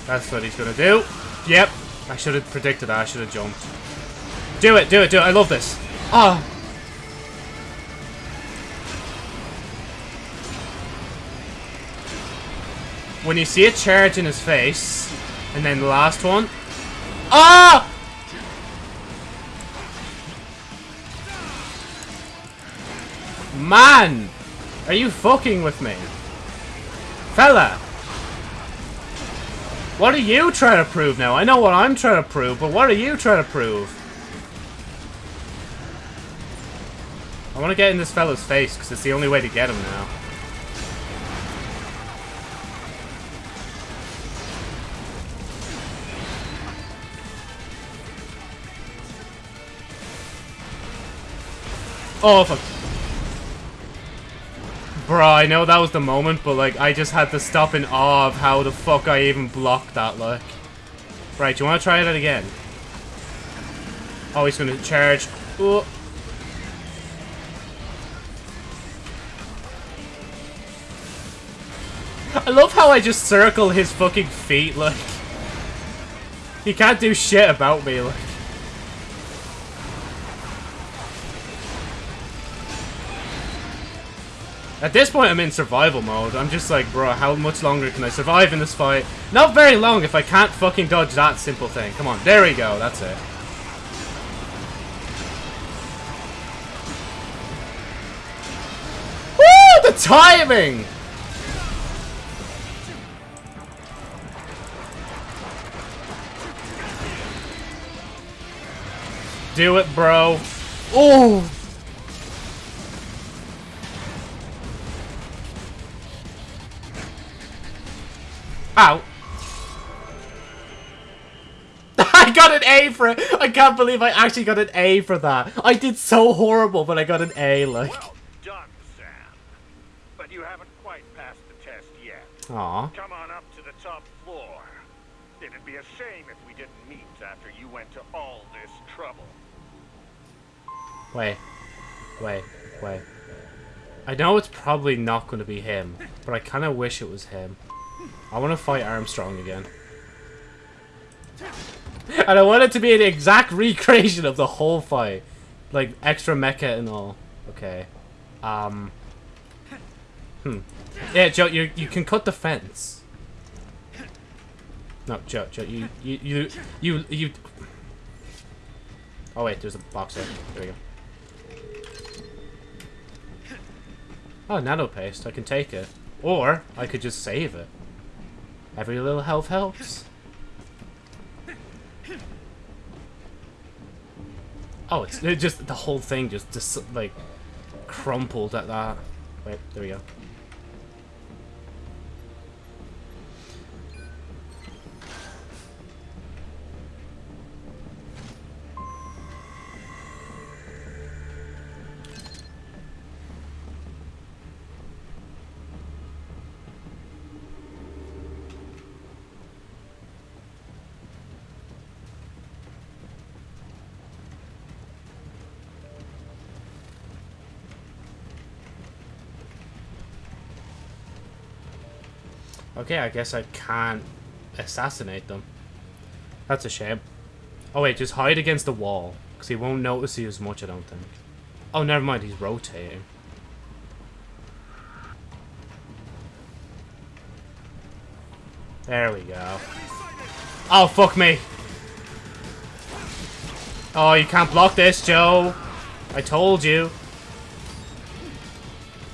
That's what he's gonna do. Yep. I should have predicted that. I should have jumped. Do it, do it, do it. I love this. Ah. Oh. When you see a charge in his face, and then the last one. Ah! Man! Are you fucking with me? Fella! What are you trying to prove now? I know what I'm trying to prove, but what are you trying to prove? I want to get in this fella's face, because it's the only way to get him now. Oh, fuck. Bro, I know that was the moment, but like, I just had to stop in awe of how the fuck I even blocked that, like. Right, do you want to try that again? Oh, he's gonna charge. Oh. I love how I just circle his fucking feet, like. He can't do shit about me, like. At this point, I'm in survival mode. I'm just like, bro, how much longer can I survive in this fight? Not very long if I can't fucking dodge that simple thing. Come on, there we go. That's it. Woo! The timing! Do it, bro. Oh! Ow. I got an A for it. I can't believe I actually got an A for that. I did so horrible, but I got an A, like. Well done, Sam. But you haven't quite passed the test yet. Aw. Come on up to the top floor. It'd be a shame if we didn't meet after you went to all this trouble. Wait. Wait. Wait. I know it's probably not going to be him, but I kind of wish it was him. I want to fight Armstrong again. And I want it to be an exact recreation of the whole fight. Like, extra mecha and all. Okay. Um. Hmm. Yeah, Joe, you you can cut the fence. No, Joe, Joe, you, you, you, you, you... Oh wait, there's a box there. There we go. Oh, nano paste. I can take it. Or, I could just save it. Every little health helps. Oh, it's it just, the whole thing just, just, like, crumpled at that. Wait, there we go. Okay, I guess I can't assassinate them. That's a shame. Oh wait, just hide against the wall. Because he won't notice you as much, I don't think. Oh, never mind, he's rotating. There we go. Oh, fuck me. Oh, you can't block this, Joe. I told you.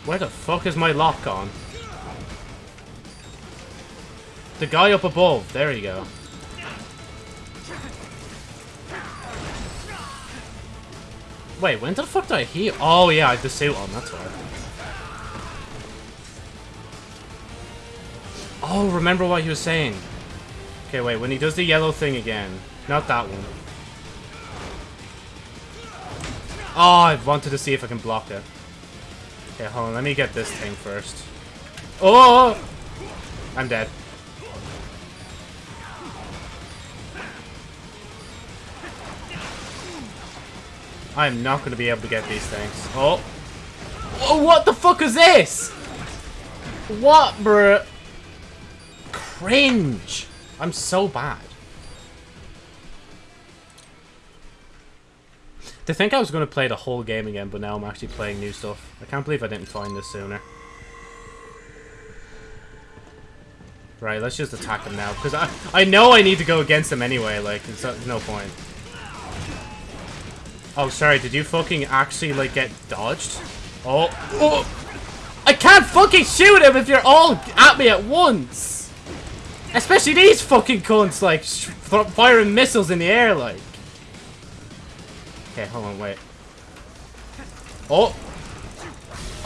Where the fuck is my lock gone? The guy up above. There you go. Wait, when the fuck did I heal? Oh, yeah, I had the suit on. That's why. Oh, remember what he was saying. Okay, wait. When he does the yellow thing again. Not that one. Oh, I wanted to see if I can block it. Okay, hold on. Let me get this thing first. Oh! I'm dead. I'm not going to be able to get these things. Oh. Oh, what the fuck is this? What, bruh? Cringe. I'm so bad. To think I was going to play the whole game again, but now I'm actually playing new stuff. I can't believe I didn't find this sooner. Right, let's just attack him now, because I, I know I need to go against him anyway, like, there's no point. Oh, sorry, did you fucking actually, like, get dodged? Oh. oh. I can't fucking shoot him if you're all at me at once! Especially these fucking cunts, like, firing missiles in the air, like. Okay, hold on, wait. Oh!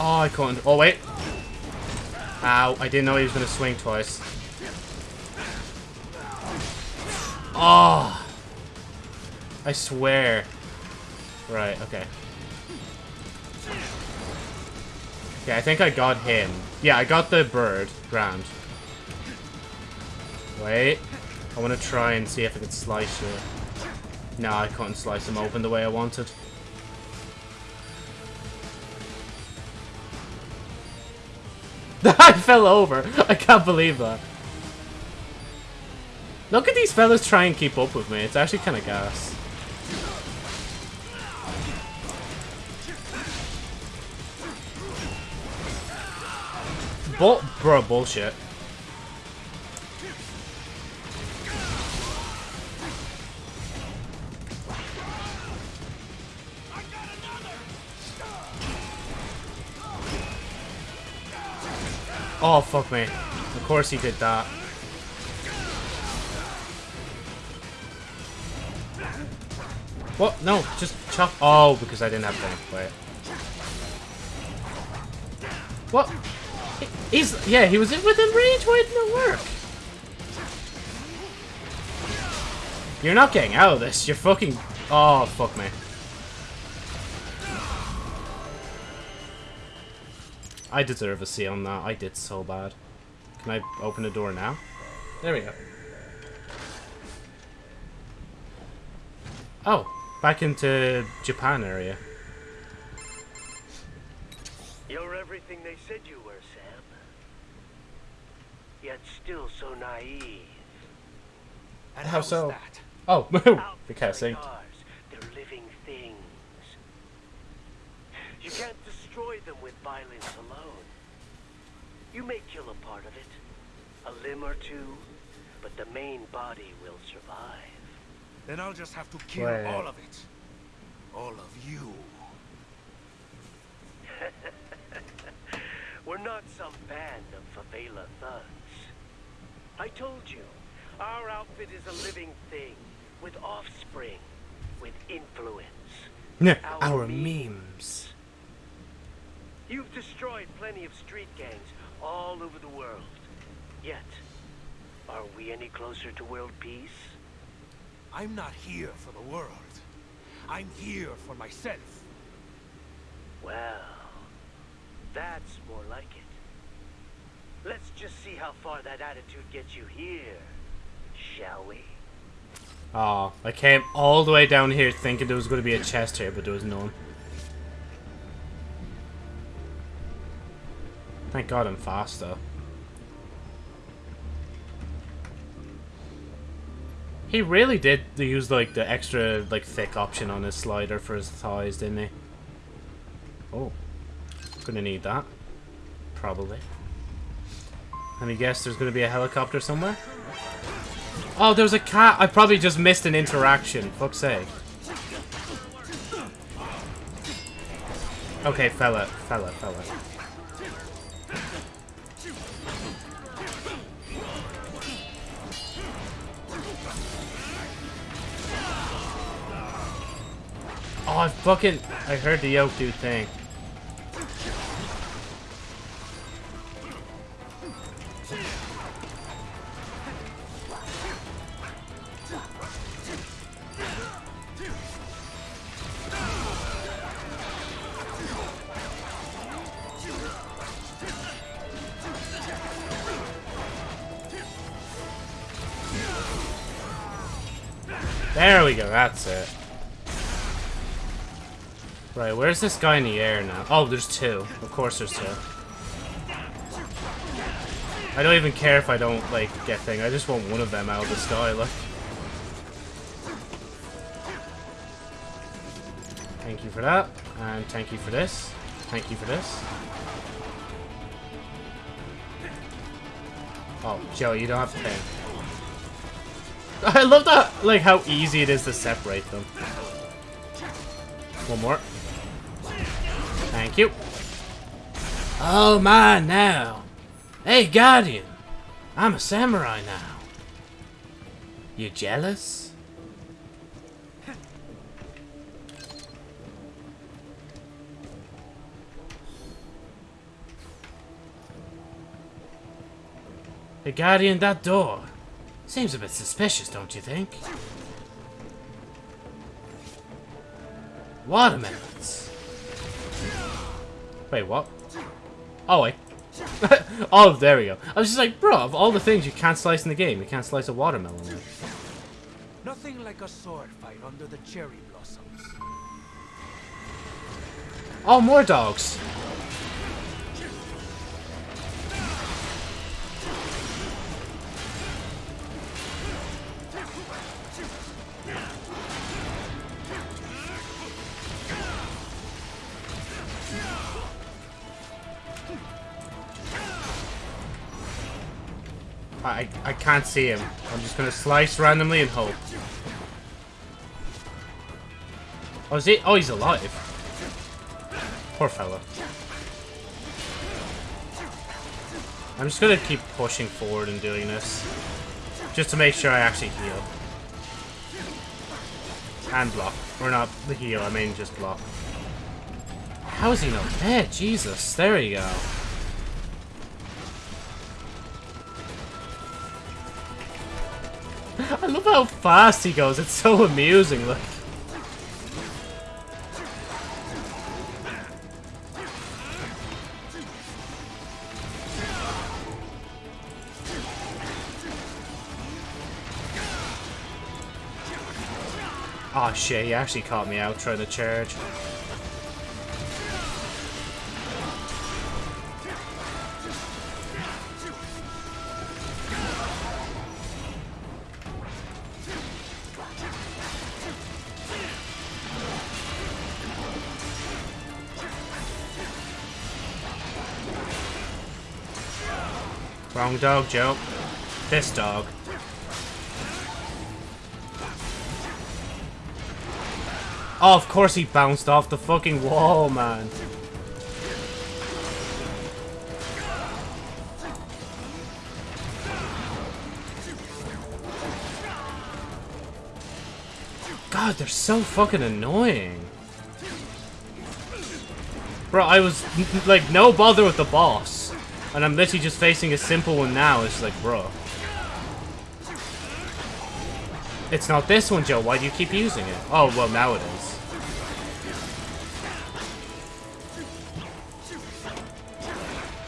Oh, I couldn't. Oh, wait. Ow, I didn't know he was going to swing twice. Oh! I swear. Right, okay. Okay, I think I got him. Yeah, I got the bird. Ground. Wait. I want to try and see if I can slice you. No, I couldn't slice him open the way I wanted. I fell over. I can't believe that. Look at these fellas try and keep up with me. It's actually kind of gas. Bull bro, bullshit. Oh, fuck me. Of course he did that. What? No, just chop. Oh, because I didn't have time. Wait. What? He's, yeah, he was within range. Why didn't it work? You're not getting out of this. You're fucking... Oh, fuck me. I deserve a C on that. I did so bad. Can I open the door now? There we go. Oh, back into Japan area. You're everything they said you were, Sam. yet still so naive. And How how's so? that? Oh, Outfits the cat like they're living things. You can't destroy them with violence alone. You may kill a part of it, a limb or two, but the main body will survive. Then I'll just have to kill Wait. all of it. All of you. We're not some band of favela thugs. I told you, our outfit is a living thing, with offspring, with influence. Our Our memes. You've destroyed plenty of street gangs all over the world. Yet, are we any closer to world peace? I'm not here for the world. I'm here for myself. Well, that's more like it. Let's just see how far that attitude gets you here, shall we? Oh, I came all the way down here thinking there was going to be a chest here, but there was none. Thank God I'm faster. He really did use like the extra like thick option on his slider for his thighs, didn't he? Oh, gonna need that. Probably. Let me guess there's gonna be a helicopter somewhere? Oh, there's a cat. I probably just missed an interaction. Fuck's sake. Okay, fella, fella, fella. Oh, I fucking... I heard the yoke dude thing. That's it. Right, where's this guy in the air now? Oh, there's two. Of course there's two. I don't even care if I don't, like, get thing. I just want one of them out of the sky, look. Thank you for that. And thank you for this. Thank you for this. Oh, Joe, you don't have to pay. I love that, like, how easy it is to separate them. One more. Thank you. Oh, my, now. Hey, Guardian. I'm a samurai now. You jealous? Hey, Guardian, that door. Seems a bit suspicious, don't you think? Watermelons. Wait, what? Oh, wait. oh, there we go. I was just like, bro, of all the things you can't slice in the game, you can't slice a watermelon. With. Nothing like a sword fight under the cherry blossoms. Oh, more dogs. Can't see him. I'm just gonna slice randomly and hope. Oh, is he? Oh, he's alive. Poor fella. I'm just gonna keep pushing forward and doing this. Just to make sure I actually heal. And block. Or not the heal, I mean just block. How is he not dead? Jesus, there you go. Love how fast he goes. It's so amusing. Look. Oh shit, he actually caught me out trying to charge. Wrong dog, Joe. This dog. Oh, of course he bounced off the fucking wall, man. God, they're so fucking annoying. Bro, I was, like, no bother with the boss. And I'm literally just facing a simple one now. It's like, bro. It's not this one, Joe. Why do you keep using it? Oh, well, now it is.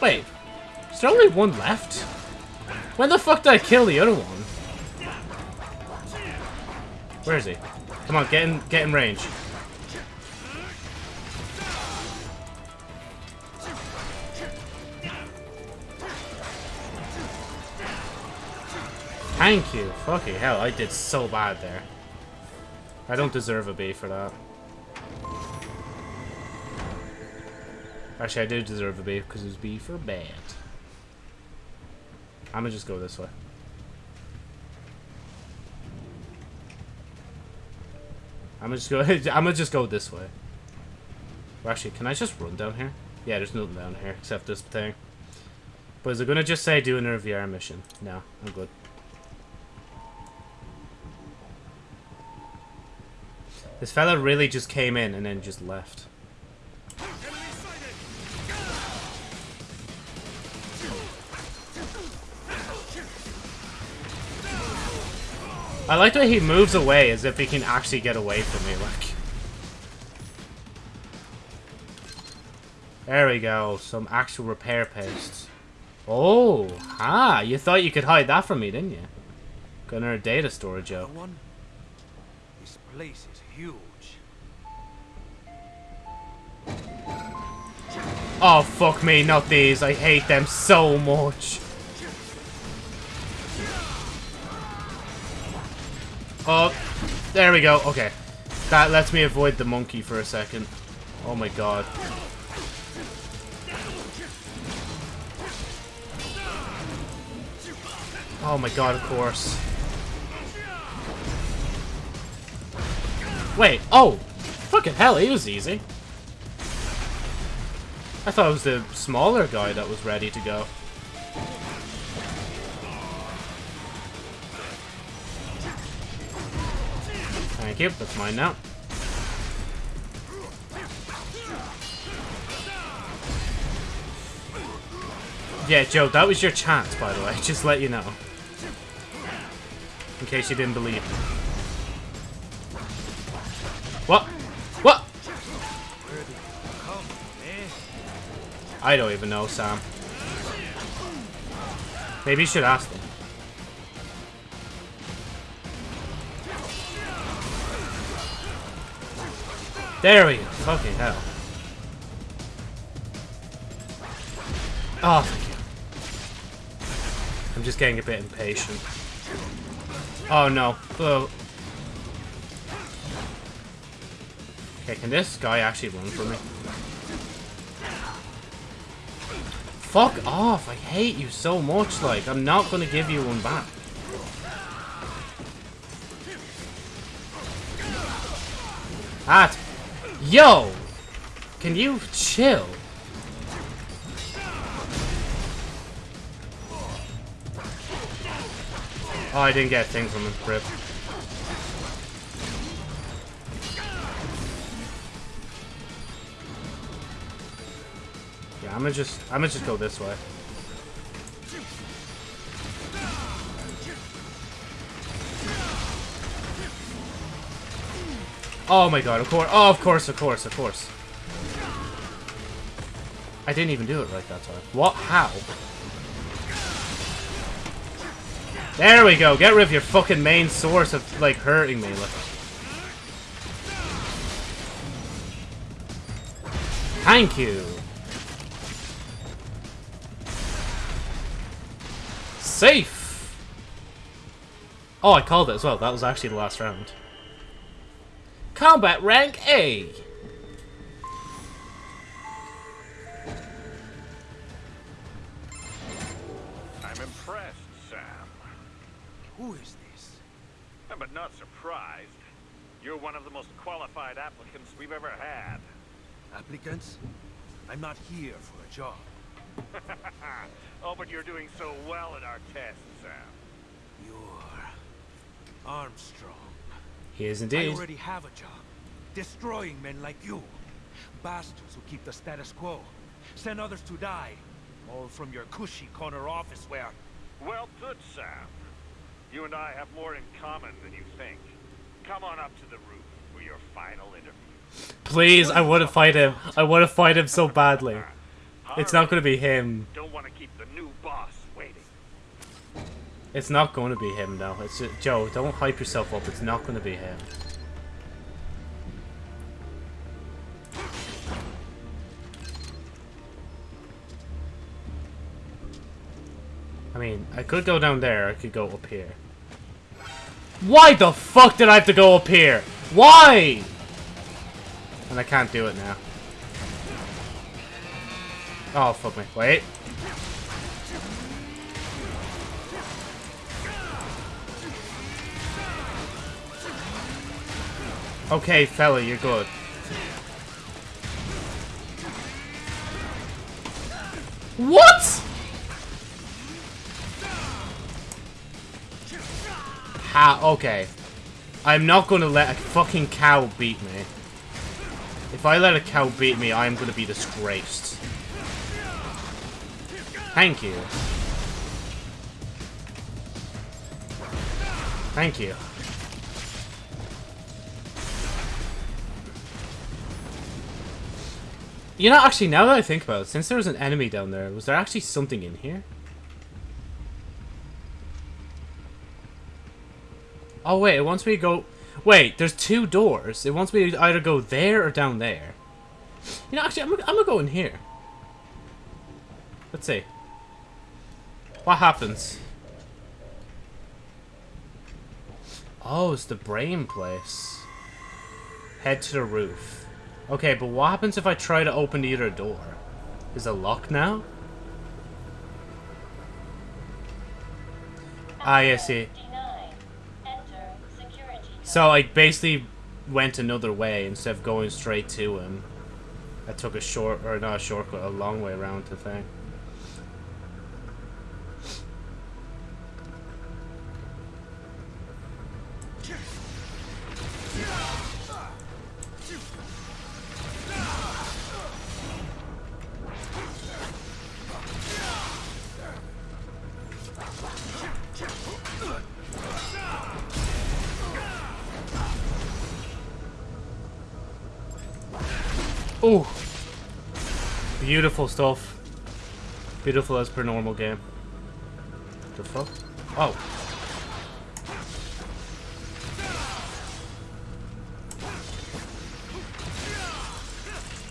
Wait. Is there only one left? When the fuck did I kill the other one? Where is he? Come on, get in, get in range. Thank you. Fucking hell, I did so bad there. I don't deserve a B for that. Actually, I do deserve a B because it was B for bad. I'm gonna just go this way. I'm gonna just go. I'm gonna just go this way. Well, actually, can I just run down here? Yeah, there's nothing down here except this thing. But is it gonna just say do another VR mission? No, I'm good. This fella really just came in and then just left. I like the way he moves away as if he can actually get away from me, like. There we go, some actual repair paste. Oh, ah, you thought you could hide that from me, didn't you? Another data storage, Joe. Place is huge. Oh, fuck me, not these. I hate them so much. Oh, there we go. Okay. That lets me avoid the monkey for a second. Oh my god. Oh my god, of course. Wait, oh! Fucking hell, he was easy. I thought it was the smaller guy that was ready to go. Thank you, that's mine now. Yeah, Joe, that was your chance, by the way. Just let you know. In case you didn't believe. What? What? I don't even know, Sam. Maybe you should ask them. There we go. Fucking hell. Oh, thank you. I'm just getting a bit impatient. Oh no. Oh. Okay, can this guy actually run for me? Fuck off! I hate you so much, like, I'm not gonna give you one back. That. Yo! Can you chill? Oh, I didn't get a thing from him. Rip. Yeah, I'm gonna just, I'm gonna just go this way. Oh my god, of course, oh, of course, of course, of course. I didn't even do it right that time. What? How? There we go. Get rid of your fucking main source of, like, hurting me. Like. Thank you. Safe! Oh, I called it as well. That was actually the last round. Combat rank A. I'm impressed, Sam. Who is this? But not surprised. You're one of the most qualified applicants we've ever had. Applicants? I'm not here for a job. oh, but you're doing so well at our tests, Sam. You're... Armstrong. He is I indeed. already have a job. Destroying men like you. Bastards who keep the status quo. Send others to die. All from your cushy corner office where... Well put, Sam. You and I have more in common than you think. Come on up to the roof for your final interview. Please, I want to fight him. I want to fight him so badly. It's not going to be him. Don't want to keep the new boss waiting. It's not going to be him, though. It's just, Joe, don't hype yourself up. It's not going to be him. I mean, I could go down there. I could go up here. Why the fuck did I have to go up here? Why? And I can't do it now. Oh, fuck me. Wait. Okay, fella, you're good. What? How? Okay. I'm not gonna let a fucking cow beat me. If I let a cow beat me, I'm gonna be disgraced. Thank you. Thank you. You know, actually, now that I think about it, since there was an enemy down there, was there actually something in here? Oh, wait, it wants me to go... Wait, there's two doors. It wants me to either go there or down there. You know, actually, I'm, I'm gonna go in here. Let's see. What happens? Oh, it's the brain place. Head to the roof. Okay, but what happens if I try to open the other door? Is it locked now? Ah, yeah, see. So I basically went another way instead of going straight to him. I took a short, or not a shortcut, a long way around the thing. Beautiful stuff. Beautiful as per normal game. The fuck? Oh.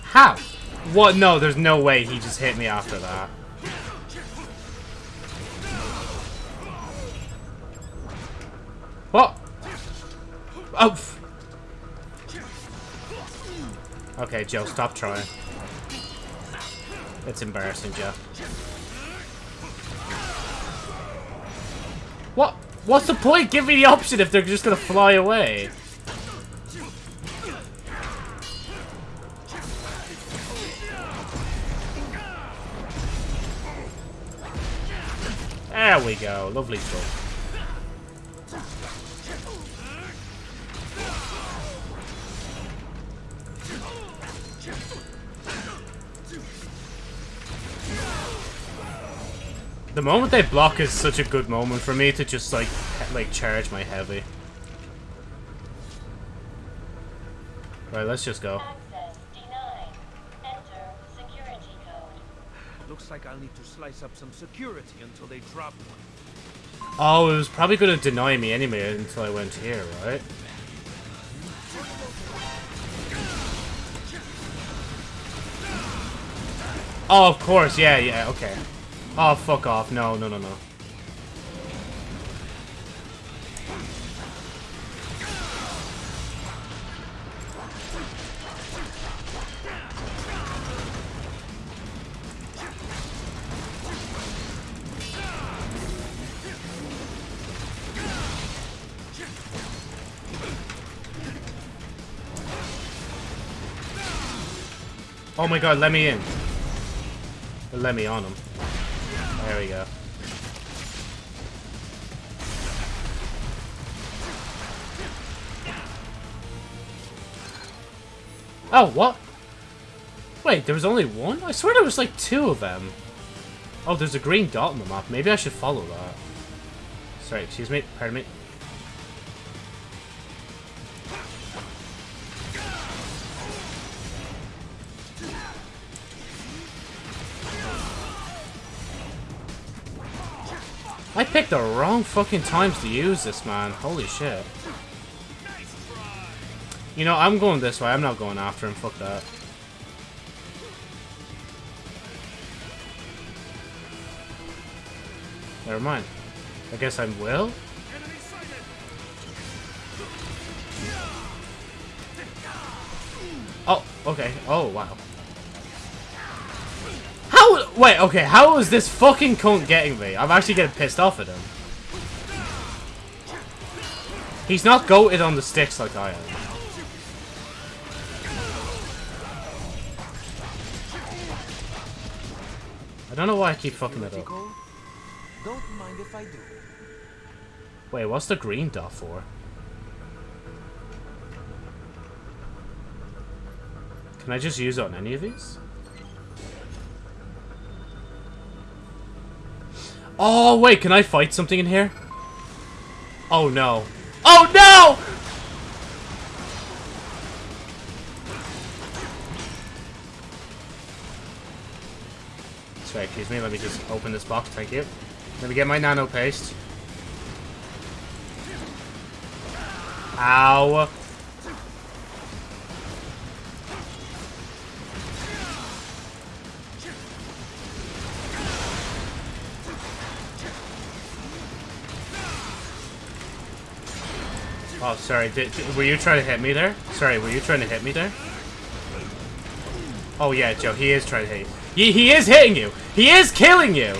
How? What? No, there's no way he just hit me after that. What? Oh. Okay, Joe, stop trying. It's embarrassing, Joe. What? What's the point? Give me the option if they're just gonna fly away. There we go. Lovely stuff. Moment they block is such a good moment for me to just like like charge my heavy. Right, let's just go. Access denied. Enter security code. Looks like I'll need to slice up some security until they drop one. Oh, it was probably gonna deny me anyway until I went here, right? Oh, of course, yeah, yeah, okay. Oh, fuck off. No, no, no, no. Oh my god, let me in. Let me on him. There we go. Oh, what? Wait, there was only one? I swear there was like two of them. Oh, there's a green dot on the map. Maybe I should follow that. Sorry, excuse me. Pardon me. The wrong fucking times to use this, man. Holy shit. You know, I'm going this way. I'm not going after him. Fuck that. Never mind. I guess I will? Oh, okay. Oh, wow. Wait, okay. How is this fucking cunt getting me? I'm actually getting pissed off at him. He's not goated on the sticks like I am. I don't know why I keep fucking it up. Don't mind if I do. Wait, what's the green dot for? Can I just use it on any of these? Oh, wait, can I fight something in here? Oh, no. Oh, no! Sorry, excuse me, let me just open this box, thank you. Let me get my nano paste. Ow. Sorry. Did, did- were you trying to hit me there? Sorry, were you trying to hit me there? Oh, yeah, Joe, he is trying to hit you. He, he is hitting you! He is killing you!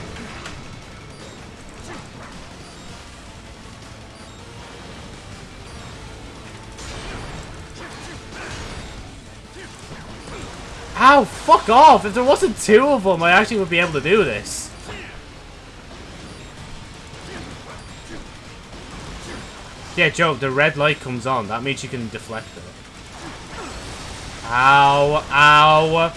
Ow, fuck off! If there wasn't two of them, I actually would be able to do this. Yeah, Joe, the red light comes on. That means you can deflect it. Ow, ow.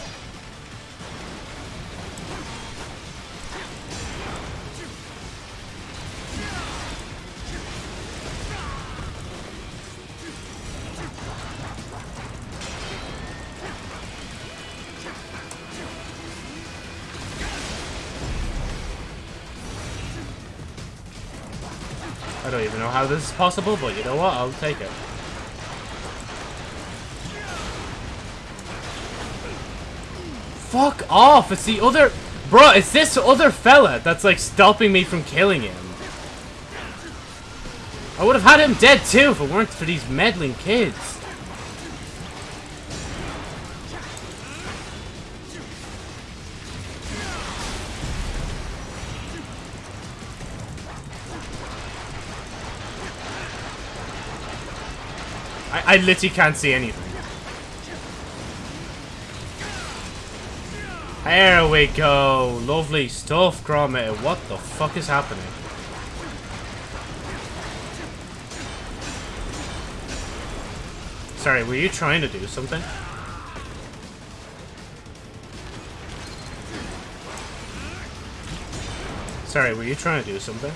How this is possible, but you know what? I'll take it. Fuck off! It's the other... Bro, it's this other fella that's like stopping me from killing him. I would have had him dead too if it weren't for these meddling kids. I, literally can't see anything. There we go. Lovely stuff, Gromit. What the fuck is happening? Sorry, were you trying to do something? Sorry, were you trying to do something?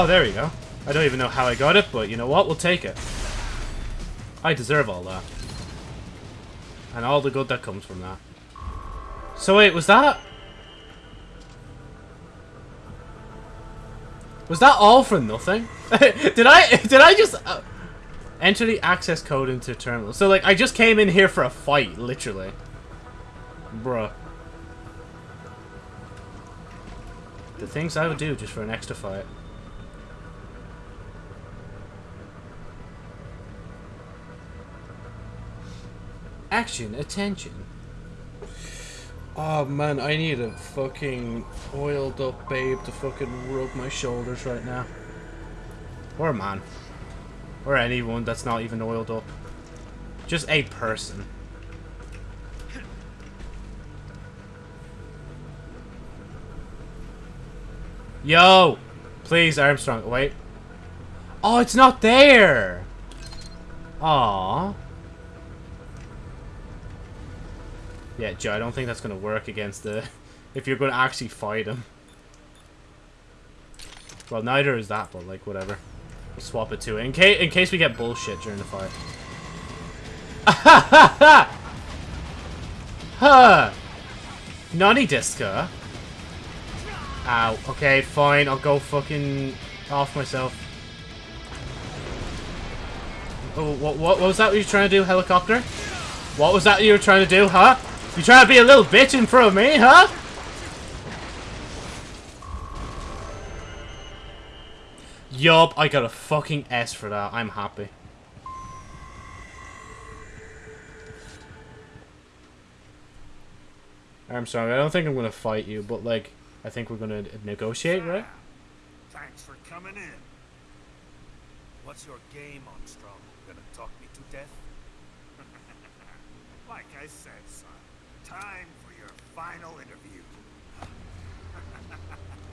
Oh, there we go. I don't even know how I got it, but you know what? We'll take it. I deserve all that. And all the good that comes from that. So wait, was that... Was that all for nothing? did I did I just uh, enter the access code into terminal? So like I just came in here for a fight, literally. Bruh. The things I would do just for an extra fight. Action, attention. Oh man, I need a fucking oiled up babe to fucking rub my shoulders right now. Or a man. Or anyone that's not even oiled up. Just a person. Yo! Please, Armstrong. Wait. Oh, it's not there! Aww. Yeah, Joe, I don't think that's going to work against the... If you're going to actually fight him. Well, neither is that, but, like, whatever. We'll swap it to it. In, case, in case we get bullshit during the fight. huh! Nani Disca? Ow. Okay, fine. I'll go fucking off myself. Oh, what, what, what was that you were trying to do, helicopter? What was that you were trying to do, huh? You trying to be a little bitch in front of me, huh? Yup, I got a fucking S for that. I'm happy. I'm sorry, I don't think I'm gonna fight you, but like, I think we're gonna negotiate, right? Thanks for coming in. What's your game, Armstrong? Gonna talk me to death? Like I said, son. Time for your final interview.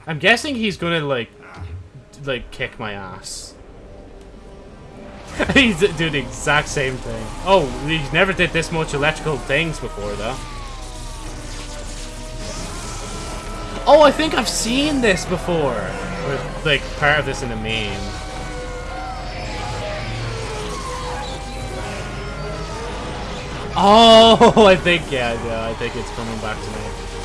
I'm guessing he's gonna like, like kick my ass. he's doing the exact same thing. Oh, he's never did this much electrical things before, though. Oh, I think I've seen this before. Or, like, part of this in a meme. Oh, I think, yeah, yeah, I think it's coming back to me.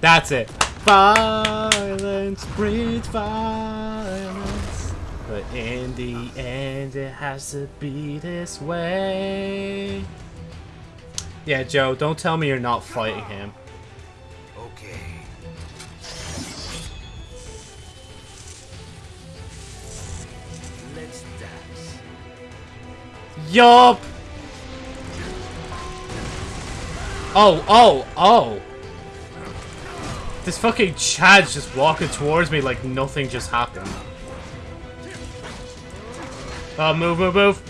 That's it. Violence breeds violence. But in the end, it has to be this way. Yeah, Joe, don't tell me you're not fighting him. Okay. Let's dance. Yup! Oh, oh, oh! This fucking Chad's just walking towards me like nothing just happened. Oh, move, move, move!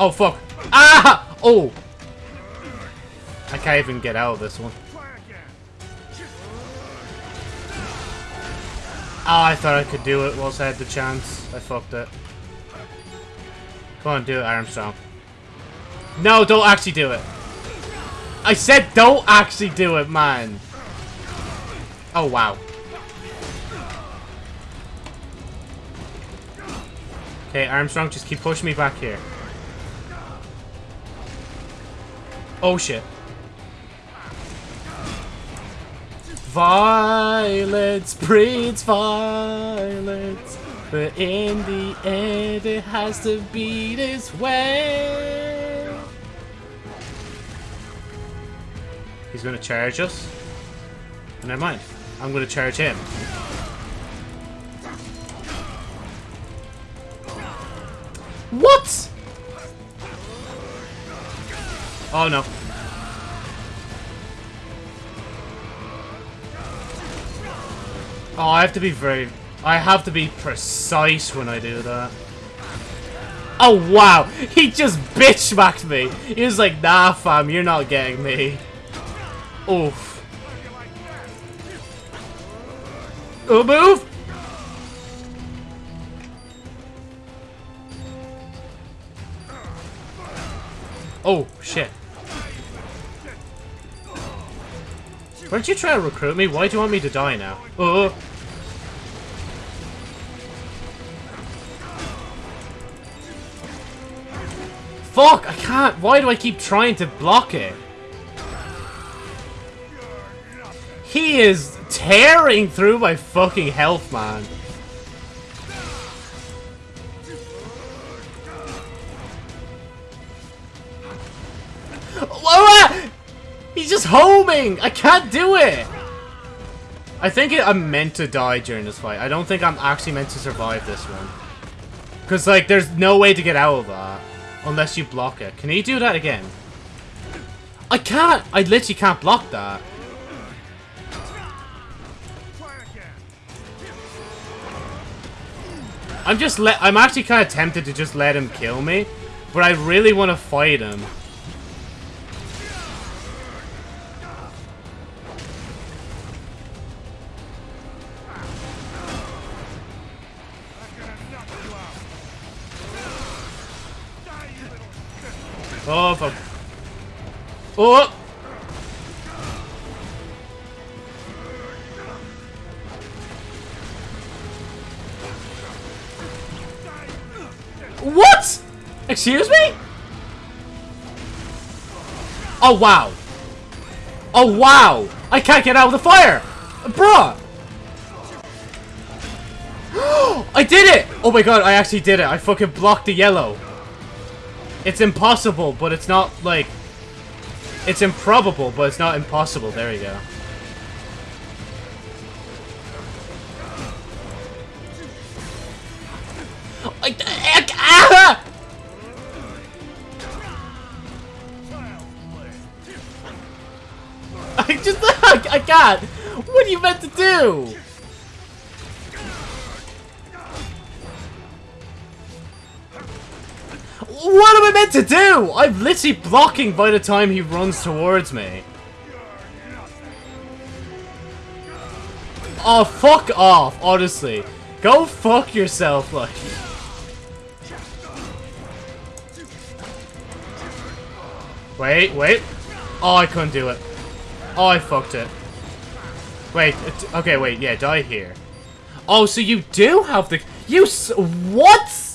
Oh, fuck. Ah! Oh! I can't even get out of this one. Oh, I thought I could do it whilst I had the chance. I fucked it. Come on, do it, Armstrong. No, don't actually do it. I said don't actually do it, man. Oh, wow. Okay, Armstrong, just keep pushing me back here. Oh shit. Violence breeds violence, but in the end it has to be this way. He's gonna charge us. Never mind. I'm gonna charge him. What? Oh no. Oh, I have to be very... I have to be precise when I do that. Oh, wow. He just bitch smacked me. He was like, nah, fam, you're not getting me. Oof. Oh, move! Oh, shit. Weren't you try to recruit me? Why do you want me to die now? Oh. Fuck! I can't! Why do I keep trying to block it? He is tearing through my fucking health, man. He's just homing! I can't do it! I think it, I'm meant to die during this fight. I don't think I'm actually meant to survive this one. Because, like, there's no way to get out of that. Unless you block it. Can he do that again? I can't! I literally can't block that. I'm just let- I'm actually kind of tempted to just let him kill me. But I really want to fight him. Oh! What? Excuse me? Oh, wow. Oh, wow. I can't get out of the fire. Bruh. I did it. Oh my god, I actually did it. I fucking blocked the yellow. It's impossible, but it's not, like... It's improbable, but it's not impossible. There we go. Ah! I just, I, I can't. What are you meant to do? Meant to do? I'm literally blocking by the time he runs towards me. Oh, fuck off, honestly. Go fuck yourself, like. Wait, wait. Oh, I couldn't do it. Oh, I fucked it. Wait, okay, wait, yeah, die here. Oh, so you do have the... You What?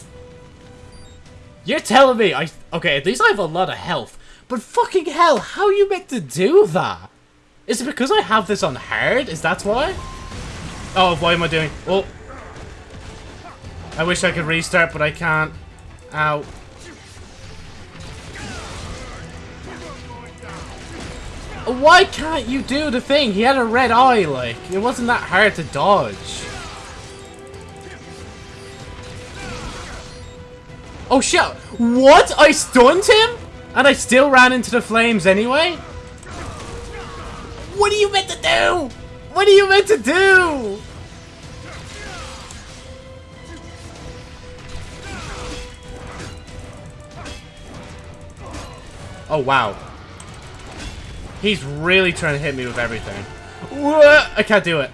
You're telling me I... Okay, at least I have a lot of health. But fucking hell, how are you meant to do that? Is it because I have this on hard? Is that why? Oh, why am I doing? Oh. I wish I could restart, but I can't. Ow. Why can't you do the thing? He had a red eye, like. It wasn't that hard to dodge. Oh shit! What? I stunned him? And I still ran into the flames anyway? What are you meant to do? What are you meant to do? Oh wow. He's really trying to hit me with everything. I can't do it.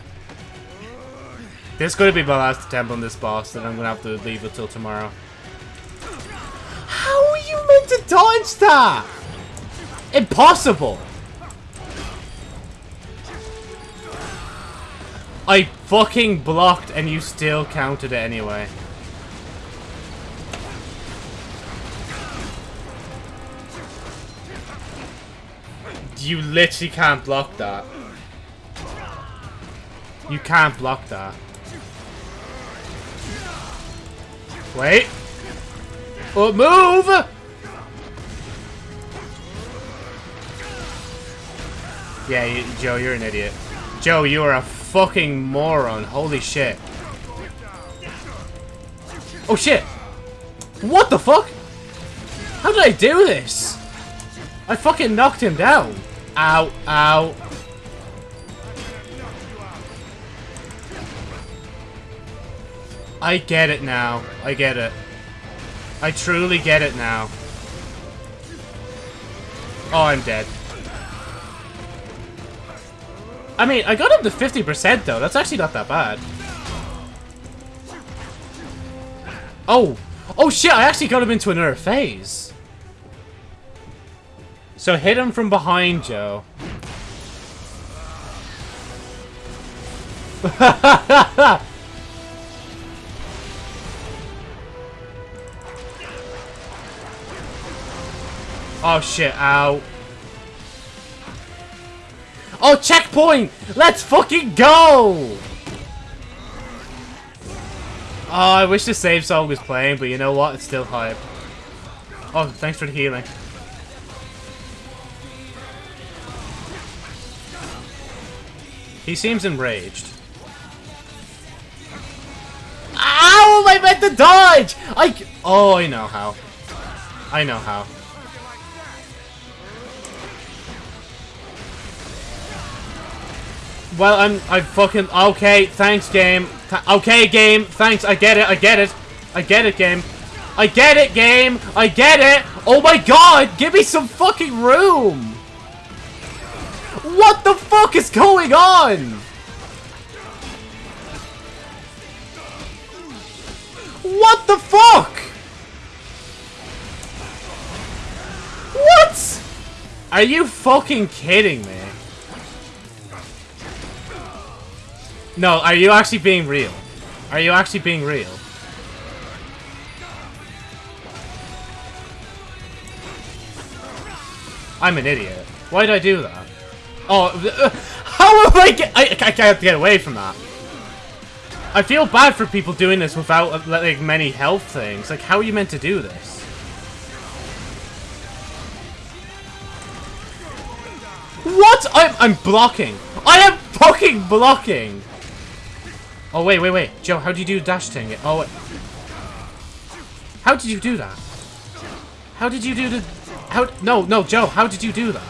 This is going to be my last attempt on this boss, and I'm going to have to leave it till tomorrow. How are you meant to dodge that? Impossible. I fucking blocked and you still counted it anyway. You literally can't block that. You can't block that. Wait. Oh, move! Yeah, you, Joe, you're an idiot. Joe, you are a fucking moron. Holy shit. Oh shit! What the fuck? How did I do this? I fucking knocked him down. Ow, ow. I get it now. I get it. I truly get it now. Oh, I'm dead. I mean, I got up to 50% though. That's actually not that bad. Oh. Oh shit, I actually got him into another phase. So hit him from behind, Joe. oh shit, ow. Oh, checkpoint! Let's fucking go! Oh, I wish the save song was playing, but you know what? It's still hype. Oh, thanks for the healing. He seems enraged. Am I meant to dodge? I. Oh, I know how. I know how. Well, I'm. I fucking. Okay, thanks, game. Th okay, game. Thanks. I get it. I get it. I get it, game. I get it, game. I get it. Oh my god, give me some fucking room. What the fuck is going on? What the fuck? What? Are you fucking kidding me? No, are you actually being real? Are you actually being real? I'm an idiot. Why did I do that? Oh, uh, how am I get- I, I can't get away from that. I feel bad for people doing this without, uh, like, many health things. Like, how are you meant to do this? What? I'm, I'm blocking. I am fucking blocking. Oh, wait, wait, wait. Joe, how do you do dash thing? Oh, wait. How did you do that? How did you do the... How... No, no, Joe, how did you do that?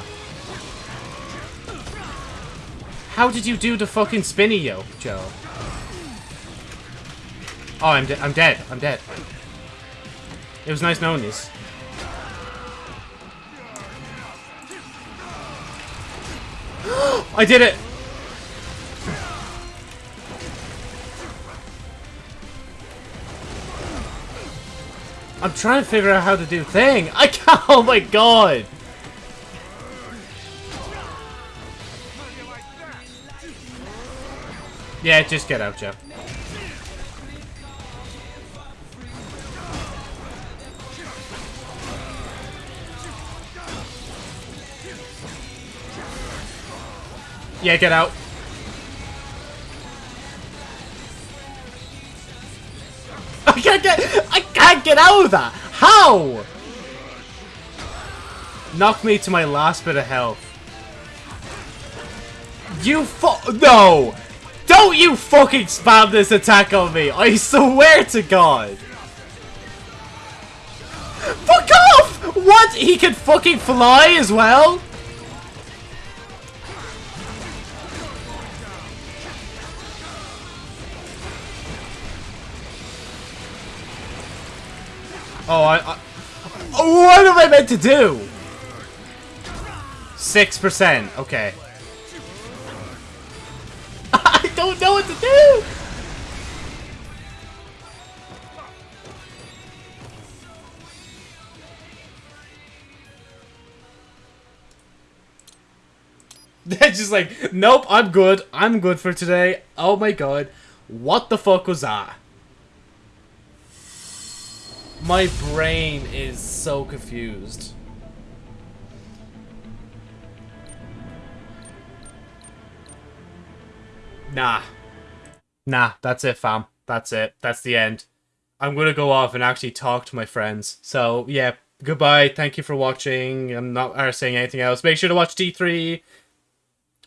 How did you do the fucking spinny yo, Joe? Oh, I'm, de I'm dead. I'm dead. It was nice knowing this. I did it! I'm trying to figure out how to do thing. I can't. Oh my god. Yeah, just get out, Joe. Yeah, get out. I can't get get out of that! How? Knock me to my last bit of health. You fu- No! Don't you fucking spam this attack on me! I swear to God! Fuck off! What? He can fucking fly as well? Oh, I, I... What am I meant to do? 6%. Okay. I don't know what to do! They're just like, nope, I'm good. I'm good for today. Oh my god. What the fuck was that? My brain is so confused. Nah. Nah, that's it, fam. That's it. That's the end. I'm gonna go off and actually talk to my friends. So, yeah, goodbye. Thank you for watching. I'm not uh, saying anything else. Make sure to watch D3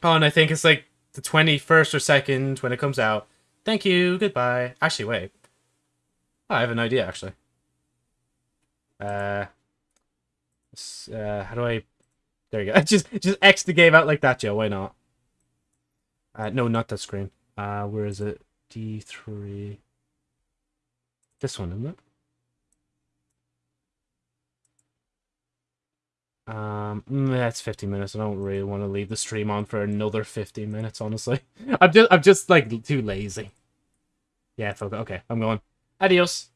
on, I think it's like the 21st or 2nd when it comes out. Thank you. Goodbye. Actually, wait. I have an idea, actually. Uh, uh, how do I? There you go. just just X the game out like that, Joe. Why not? Uh, no, not that screen. Uh, where is it? D three. This one, isn't it? Um, mm, that's 50 minutes. I don't really want to leave the stream on for another 50 minutes, honestly. I'm just, I'm just like too lazy. Yeah, okay, I'm going. Adios.